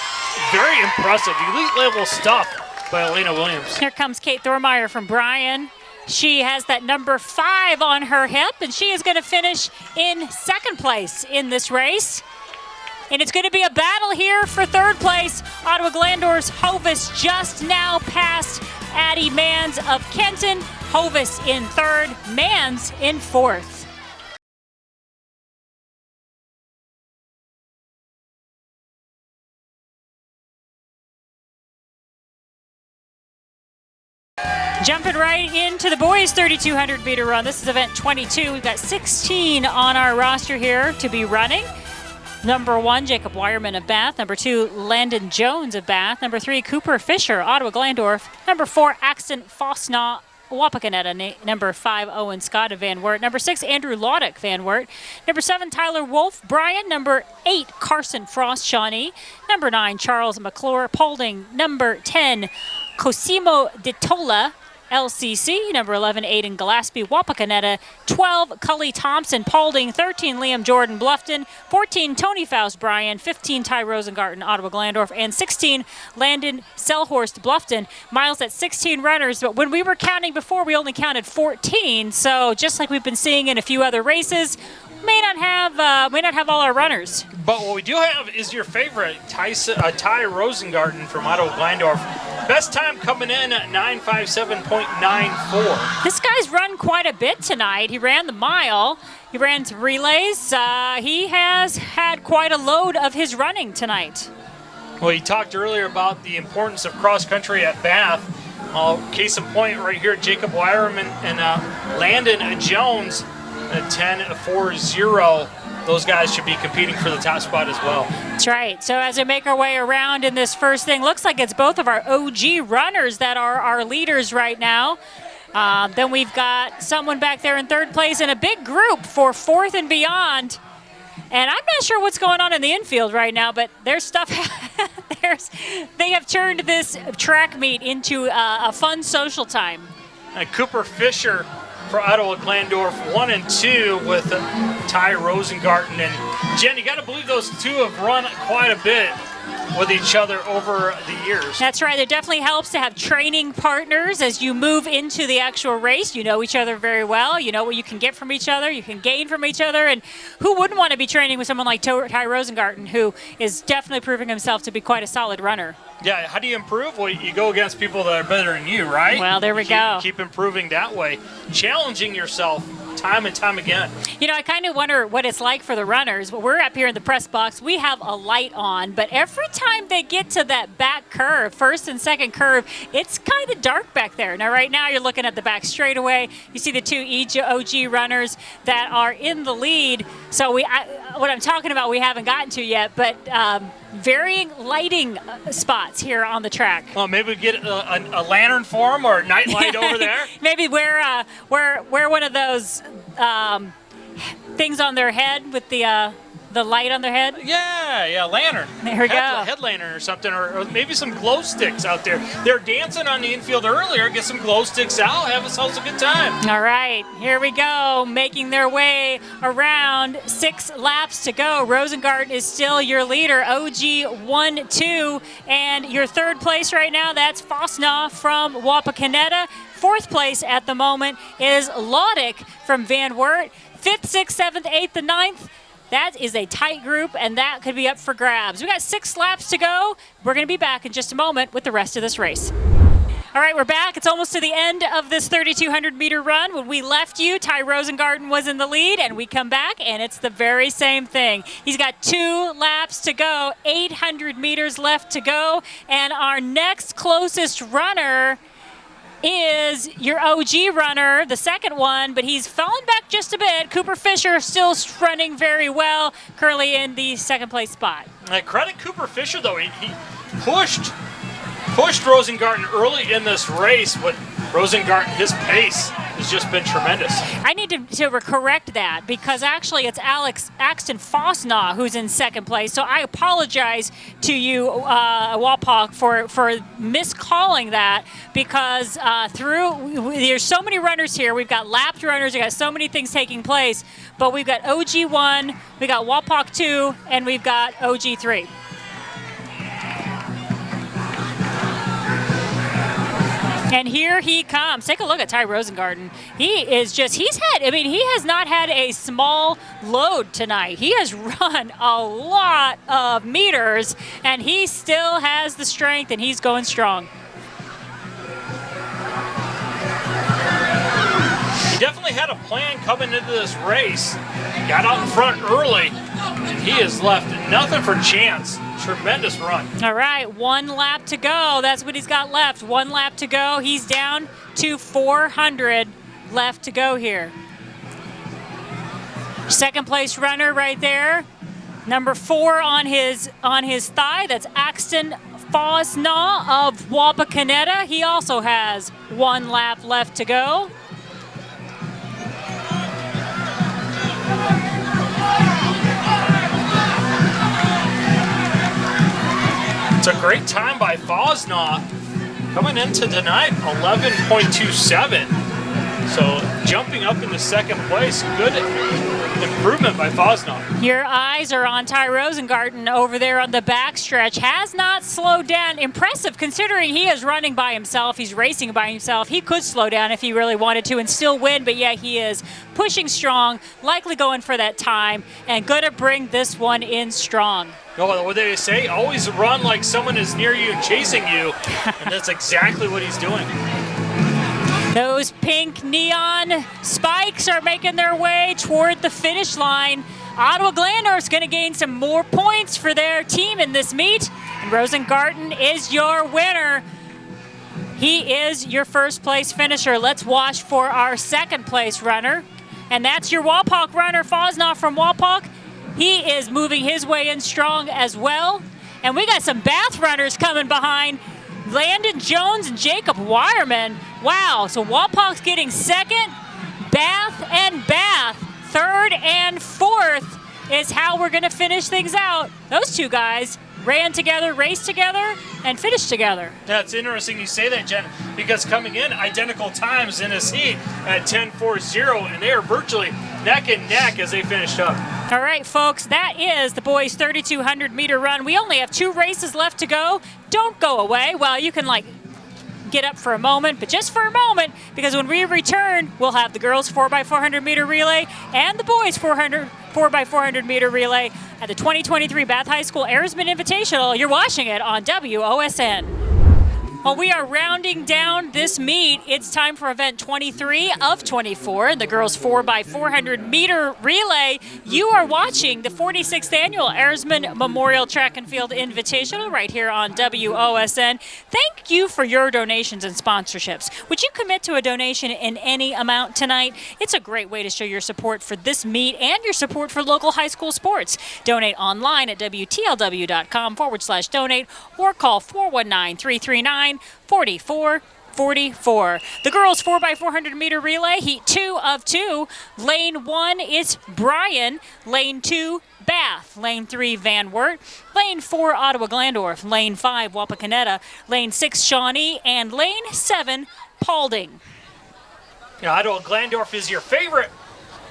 Very impressive, elite level stuff by Elena Williams. Here comes Kate Thormeyer from Bryan. She has that number five on her hip, and she is going to finish in second place in this race. And it's going to be a battle here for third place. Ottawa Glandorf's Hovis just now passed Addie Mans of Kenton. Hovis in third, Mans in fourth. Jumping right into the boys 3200 meter run. This is event 22. We've got 16 on our roster here to be running. Number one, Jacob Wireman of Bath. Number two, Landon Jones of Bath. Number three, Cooper Fisher, Ottawa Glandorf. Number four, Axton Fosnaw, Wapakoneta. Number five, Owen Scott of Van Wert. Number six, Andrew Laudick, Van Wert. Number seven, Tyler Wolf, Bryan. Number eight, Carson Frost, Shawnee. Number nine, Charles McClure, Paulding. Number 10, Cosimo DeTola, LCC, number 11, Aiden Gillespie, Wapakoneta, 12, Cully Thompson, Paulding, 13, Liam Jordan, Bluffton, 14, Tony Faust, Bryan, 15, Ty Rosengarten, Ottawa Glandorf, and 16, Landon Selhorst, Bluffton. Miles at 16 runners, but when we were counting before, we only counted 14, so just like we've been seeing in a few other races, may not have uh, may not have all our runners. But what we do have is your favorite, Ty, uh, Ty Rosengarten from Ottawa Glandorf. Best time coming in at 957.94. This guy's run quite a bit tonight. He ran the mile. He ran some relays. Uh, he has had quite a load of his running tonight. Well, he talked earlier about the importance of cross country at Bath. Uh, case in point, right here, Jacob Wireman and uh, Landon Jones a 10-4-0, those guys should be competing for the top spot as well. That's right. So as we make our way around in this first thing, looks like it's both of our OG runners that are our leaders right now. Um, then we've got someone back there in third place and a big group for fourth and beyond. And I'm not sure what's going on in the infield right now, but there's stuff. there's, they have turned this track meet into a, a fun social time. And Cooper Fisher for Ottawa Glandorf, one and two with Ty Rosengarten. And Jen, you got to believe those two have run quite a bit with each other over the years. That's right. It definitely helps to have training partners as you move into the actual race. You know each other very well. You know what you can get from each other. You can gain from each other. And who wouldn't want to be training with someone like Ty Rosengarten, who is definitely proving himself to be quite a solid runner? Yeah, how do you improve? Well, you go against people that are better than you, right? Well, there we keep, go. Keep improving that way, challenging yourself time and time again. You know, I kind of wonder what it's like for the runners. We're up here in the press box. We have a light on, but every time they get to that back curve, first and second curve, it's kind of dark back there. Now, right now, you're looking at the back straightaway. You see the two OG runners that are in the lead. So we, I, what I'm talking about, we haven't gotten to yet, but. Um, varying lighting uh, spots here on the track. Well, maybe we get a, a, a lantern for them or a night light over there. maybe wear uh, wear wear one of those um, things on their head with the uh, the light on their head? Yeah, yeah, lantern. There we head, go. Head lantern or something, or, or maybe some glow sticks out there. They're dancing on the infield earlier. Get some glow sticks out. Have ourselves a good time. All right, here we go, making their way around. Six laps to go. Rosengarten is still your leader, OG 1 2. And your third place right now, that's Fosnaw from Wapakoneta. Fourth place at the moment is Laudick from Van Wert. Fifth, sixth, seventh, eighth, and ninth. That is a tight group, and that could be up for grabs. We got six laps to go. We're going to be back in just a moment with the rest of this race. All right, we're back. It's almost to the end of this 3,200 meter run. When we left you, Ty Rosengarten was in the lead, and we come back, and it's the very same thing. He's got two laps to go, 800 meters left to go, and our next closest runner is your OG runner, the second one, but he's fallen back just a bit. Cooper Fisher still running very well, currently in the second place spot. Uh, credit Cooper Fisher though, he, he pushed pushed Rosengarten early in this race, but Rosengarten, his pace has just been tremendous. I need to, to correct that because actually it's Alex Axton Fosnaw who's in second place. So I apologize to you, uh, Wapak, for, for miscalling that because uh, through there's so many runners here. We've got lapped runners. We've got so many things taking place. But we've got OG1, we got Wapak 2, and we've got OG3. And here he comes. Take a look at Ty Rosengarten. He is just, he's had, I mean, he has not had a small load tonight. He has run a lot of meters, and he still has the strength, and he's going strong. Definitely had a plan coming into this race. Got out in front early, and he has left nothing for chance. Tremendous run. All right, one lap to go. That's what he's got left. One lap to go. He's down to 400 left to go here. Second place runner right there. Number four on his on his thigh. That's Axton Fosnaw of Wapakoneta. He also has one lap left to go. It's a great time by Fosnaw. Coming into tonight, 11.27. So jumping up into second place, good improvement by Fosnaw. Your eyes are on Ty Rosengarten over there on the backstretch. Has not slowed down. Impressive considering he is running by himself. He's racing by himself. He could slow down if he really wanted to and still win, but yeah, he is pushing strong, likely going for that time, and going to bring this one in strong. No, what they say? Always run like someone is near you and chasing you, and that's exactly what he's doing. Those pink neon spikes are making their way toward the finish line. Ottawa Glandorf's going to gain some more points for their team in this meet. And Rosengarten is your winner. He is your first place finisher. Let's watch for our second place runner. And that's your Wapak runner, Fosnaw from Wapak. He is moving his way in strong as well. And we got some Bath runners coming behind. Landon Jones and Jacob Wireman. Wow, so Wapak's getting second, Bath and Bath, third and fourth is how we're going to finish things out. Those two guys ran together, raced together, and finished together. That's interesting you say that, Jen, because coming in identical times in this heat at 10.40, and they are virtually neck and neck as they finished up. All right, folks, that is the boys' 3,200 meter run. We only have two races left to go. Don't go away. Well, you can like get up for a moment, but just for a moment, because when we return, we'll have the girls 4x400 meter relay and the boys 400 4x400 meter relay at the 2023 Bath High School Airsman Invitational. You're watching it on WOSN. Well, we are rounding down this meet. It's time for event 23 of 24, the girls 4x400 meter relay. You are watching the 46th annual Airsman Memorial Track and Field Invitational right here on WOSN. Thank you for your donations and sponsorships. Would you commit to a donation in any amount tonight? It's a great way to show your support for this meet and your support for local high school sports. Donate online at WTLW.com forward slash donate or call 419 339 44 44. The girls 4x400 meter relay, heat two of two. Lane one is Bryan. Lane two, Bath. Lane three, Van Wert. Lane four, Ottawa Glandorf. Lane five, Wapakoneta. Lane six, Shawnee. And lane seven, Paulding. Yeah, Ottawa Glandorf is your favorite.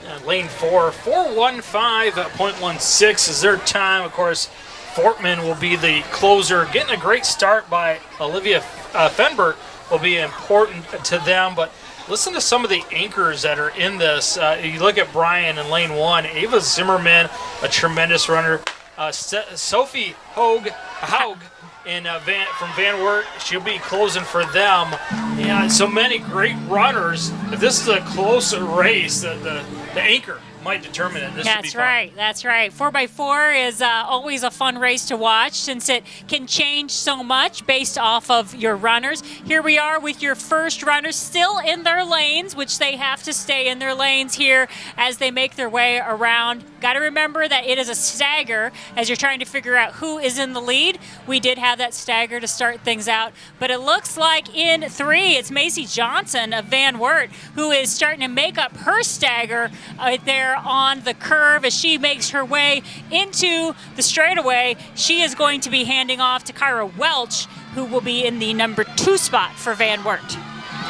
Uh, lane four, 415.16 is their time. Of course, Fortman will be the closer. Getting a great start by Olivia uh, Fenbert will be important to them. But listen to some of the anchors that are in this. Uh, you look at Bryan in lane one, Ava Zimmerman, a tremendous runner. Uh, Sophie Hogue, Haug in uh, Van, from Van Wert, she'll be closing for them. Yeah, so many great runners. If this is a close race, the, the, the anchor might determine it. This That's right. That's right. 4x4 is uh, always a fun race to watch since it can change so much based off of your runners. Here we are with your first runners still in their lanes, which they have to stay in their lanes here as they make their way around. Got to remember that it is a stagger as you're trying to figure out who is in the lead. We did have that stagger to start things out, but it looks like in three, it's Macy Johnson of Van Wert who is starting to make up her stagger uh, there on the curve as she makes her way into the straightaway. She is going to be handing off to Kyra Welch, who will be in the number two spot for Van Wert.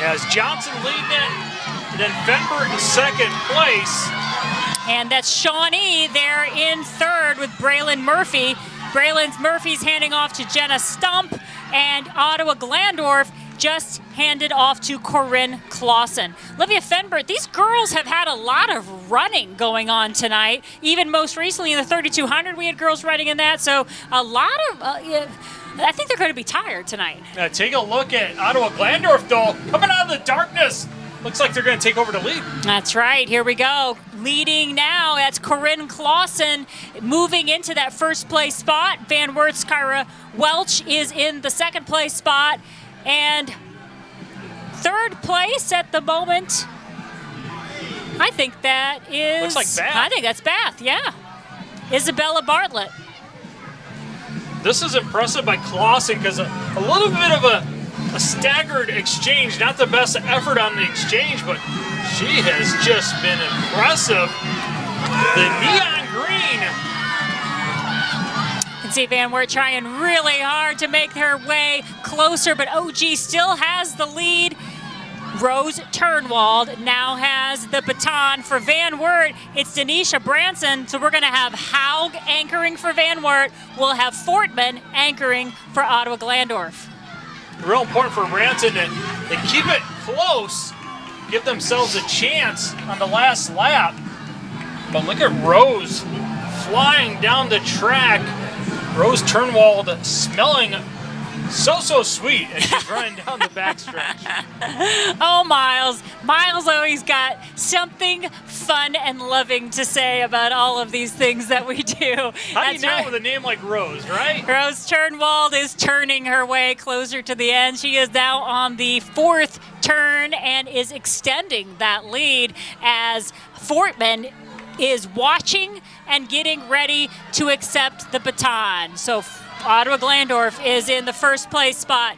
As Johnson leading it, then Fenbert in second place. And that's Shawnee there in third with Braylon Murphy. Braylon Murphy's handing off to Jenna Stump, and Ottawa Glandorf just handed off to Corinne Clausen. Olivia Fenbert, these girls have had a lot of running going on tonight. Even most recently in the 3200, we had girls running in that. So a lot of. Uh, yeah, I think they're going to be tired tonight. Uh, take a look at Ottawa Glandorf, though, coming out of the darkness. Looks like they're going to take over the lead. That's right. Here we go. Leading now, that's Corinne Clausen moving into that first place spot. Van Wert's Kyra Welch is in the second place spot. And third place at the moment, I think that is. Looks like Bath. I think that's Bath, yeah. Isabella Bartlett. This is impressive by Clausen because a, a, little bit of a, a staggered exchange, not the best effort on the exchange, but she has just been impressive. The neon green You can see Van Wert trying really hard to make her way closer, but OG still has the lead. Rose Turnwald now has the baton for Van Wert. It's Denisha Branson, so we're going to have Haug anchoring for Van Wert. We'll have Fortman anchoring for Ottawa Glandorf. Real important for Branson to, to keep it close, give themselves a chance on the last lap. But look at Rose flying down the track. Rose Turnwald smelling so, so sweet as she's running down the backstretch. oh, Miles. Miles always got something fun and loving to say about all of these things that we do. How That's do you know right. with a name like Rose, right? Rose Turnwald is turning her way closer to the end. She is now on the fourth turn and is extending that lead as Fortman is watching and getting ready to accept the baton. So Ottawa Glandorf is in the first place spot.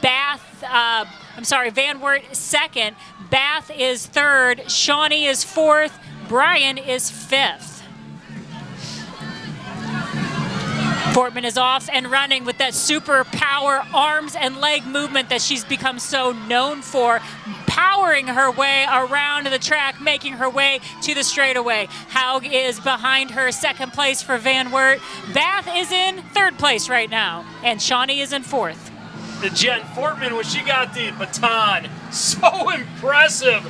Bath, uh, I'm sorry, Van Wert second. Bath is third. Shawnee is fourth. Bryan is fifth. Fortman is off and running with that super power arms and leg movement that she's become so known for powering her way around the track, making her way to the straightaway. Haug is behind her, second place for Van Wert. Bath is in third place right now, and Shawnee is in fourth. The Jen Fortman, when she got the baton, so impressive.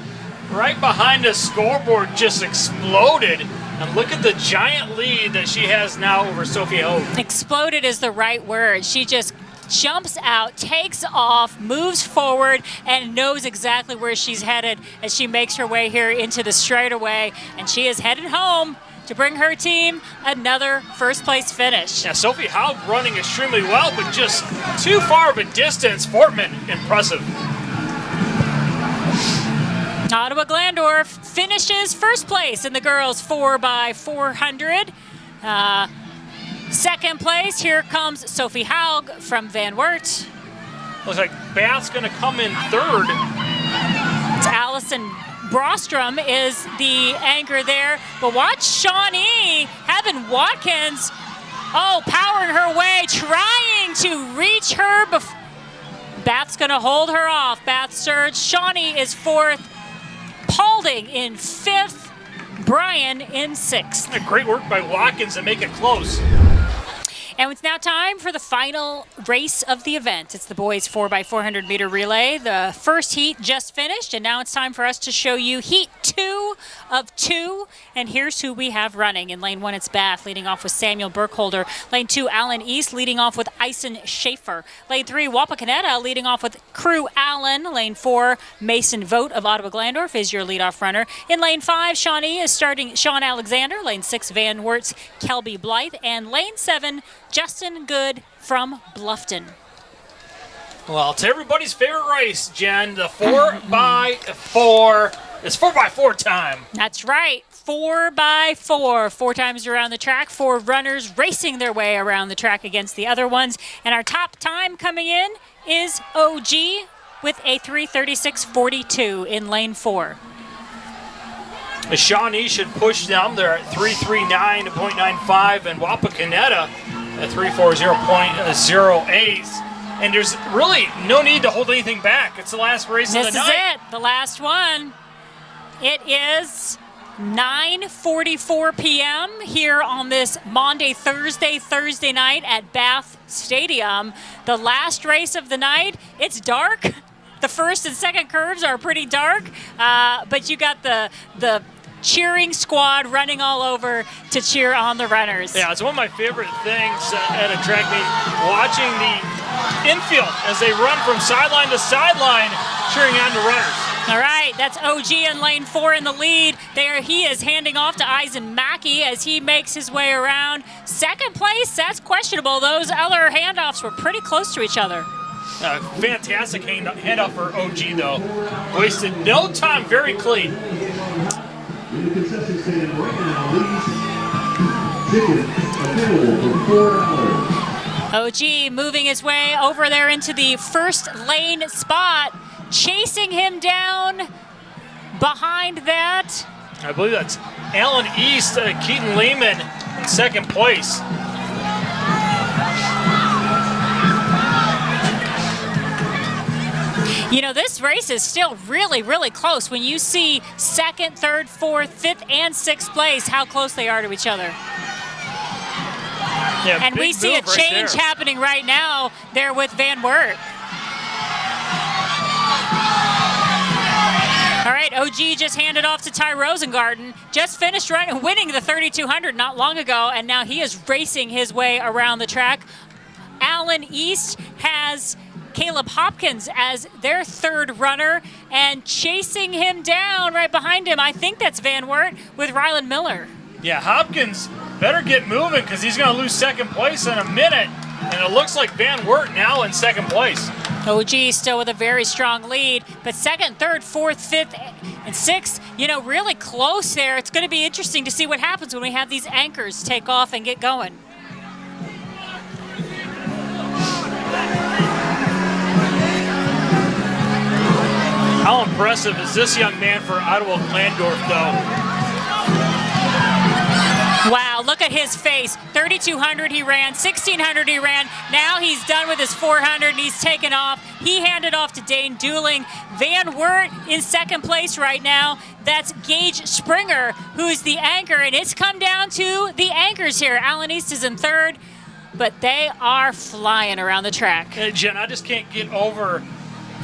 Right behind the scoreboard, just exploded. And look at the giant lead that she has now over Sophie Hogue. Exploded is the right word. She just jumps out, takes off, moves forward, and knows exactly where she's headed as she makes her way here into the straightaway. And she is headed home to bring her team another first place finish. Yeah, Sophie Haug running extremely well, but just too far of a distance. Fortman, impressive. Ottawa Glandorf finishes first place in the girls 4x400. Uh, Second place, here comes Sophie Haug from Van Wert. Looks like Bath's going to come in third. It's Allison Brostrom is the anchor there. But watch Shawnee, Heaven Watkins, oh, powering her way, trying to reach her. Bath's going to hold her off. Bath surge. Shawnee is fourth. Paulding in fifth. Bryan in sixth. Great work by Watkins to make it close. And it's now time for the final race of the event. It's the boys 4x400 meter relay. The first heat just finished, and now it's time for us to show you heat two of two. And here's who we have running. In lane one, it's Bath, leading off with Samuel Burkholder. Lane two, Allen East, leading off with Ison Schaefer. Lane three, Wapakoneta, leading off with Crew Allen. Lane four, Mason Vote of Ottawa Glandorf is your leadoff runner. In lane five, Shawnee is starting Sean Alexander. Lane six, Van Wert's, Kelby Blythe. And lane seven, Justin Good from Bluffton. Well, it's everybody's favorite race, Jen. The four by four. It's four by four time. That's right. Four by four. Four times around the track. Four runners racing their way around the track against the other ones. And our top time coming in is OG with a 336.42 in lane four. The Shawnee should push them. They're at 339.95 and Wapakoneta at 340.08. And there's really no need to hold anything back. It's the last race This of the night. This is it. The last one. It is 9:44 p.m. here on this Monday, Thursday, Thursday night at Bath Stadium. The last race of the night. It's dark. The first and second curves are pretty dark, uh, but you got the the cheering squad running all over to cheer on the runners. Yeah, it's one of my favorite things at a track meet, watching the infield as they run from sideline to sideline, cheering on the runners. All right, that's OG in lane four in the lead. There he is handing off to Eisen Mackey as he makes his way around. Second place, that's questionable. Those other handoffs were pretty close to each other. Uh, fantastic hand, handoff for OG though. Wasted no time, very clean. In the concession stand right now, ladies, tickets available for four dollars. OG moving his way over there into the first lane spot, chasing him down behind that. I believe that's Allen East, uh, Keaton Lehman in second place. You know, this race is still really, really close. When you see second, third, fourth, fifth, and sixth place, how close they are to each other. Yeah, And we see a move right change happening right now there with Van Wert. All right, OG just handed off to Ty Rosengarten. Just finished run, winning the 3200 not long ago, and now he is racing his way around the track. Allen East has Caleb Hopkins as their third runner, and chasing him down right behind him, I think that's Van Wert with Ryland Miller. Yeah, Hopkins better get moving because he's going to lose second place in a minute. And it looks like Van Wert now in second place. OG still with a very strong lead, but second, third, fourth, fifth, and sixth, you know, really close there. It's going to be interesting to see what happens when we have these anchors take off and get going. How impressive is this young man for Ottawa Glandorf, though? Wow, look at his face. 3,200 he ran, 1,600 he ran. Now he's done with his 400 and he's taken off. He handed off to Dane Dooling. Van Wert in second place right now. That's Gage Springer, who's the anchor, and it's come down to the anchors here. Allen East is in third, but they are flying around the track. Uh, Jen, I just can't get over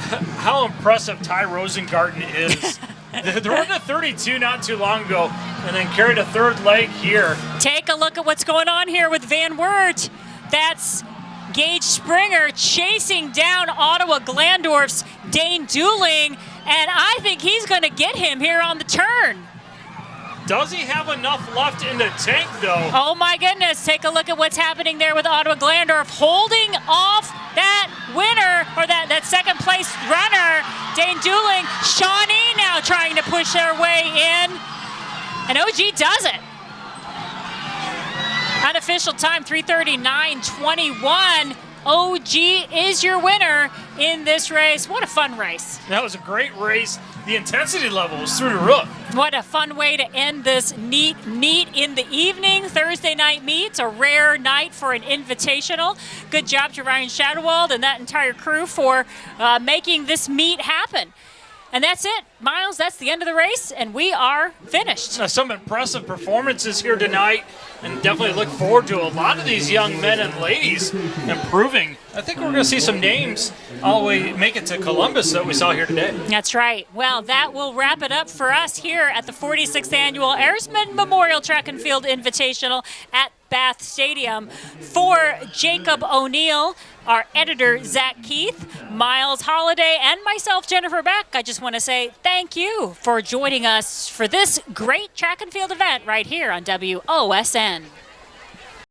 how impressive Ty Rosengarten is. they were to 32 not too long ago and then carried a third leg here. Take a look at what's going on here with Van Wert. That's Gage Springer chasing down Ottawa Glandorf's Dane Dooling, and I think he's going to get him here on the turn. Does he have enough left in the tank, though? Oh my goodness, take a look at what's happening there with Ottawa Glandorf holding off that winner or that, that second place runner, Dane Dooling. Shawnee now trying to push their way in, and OG does it. Unofficial time 339.21. OG is your winner in this race. What a fun race. That was a great race. The intensity level was through the roof. What a fun way to end this neat meet in the evening. Thursday night meets, a rare night for an invitational. Good job to Ryan Shadowald and that entire crew for uh, making this meet happen. And that's it, Miles. That's the end of the race, and we are finished. Now, some impressive performances here tonight, and definitely look forward to a lot of these young men and ladies improving. I think we're going to see some names all the way make it to Columbus that we saw here today. That's right. Well, that will wrap it up for us here at the 46th annual Airsman Memorial Track and Field Invitational at Bath Stadium. For Jacob O'Neill, our editor, Zach Keith, Miles Holiday, and myself, Jennifer Beck, I just want to say thank you for joining us for this great track and field event right here on WOSN.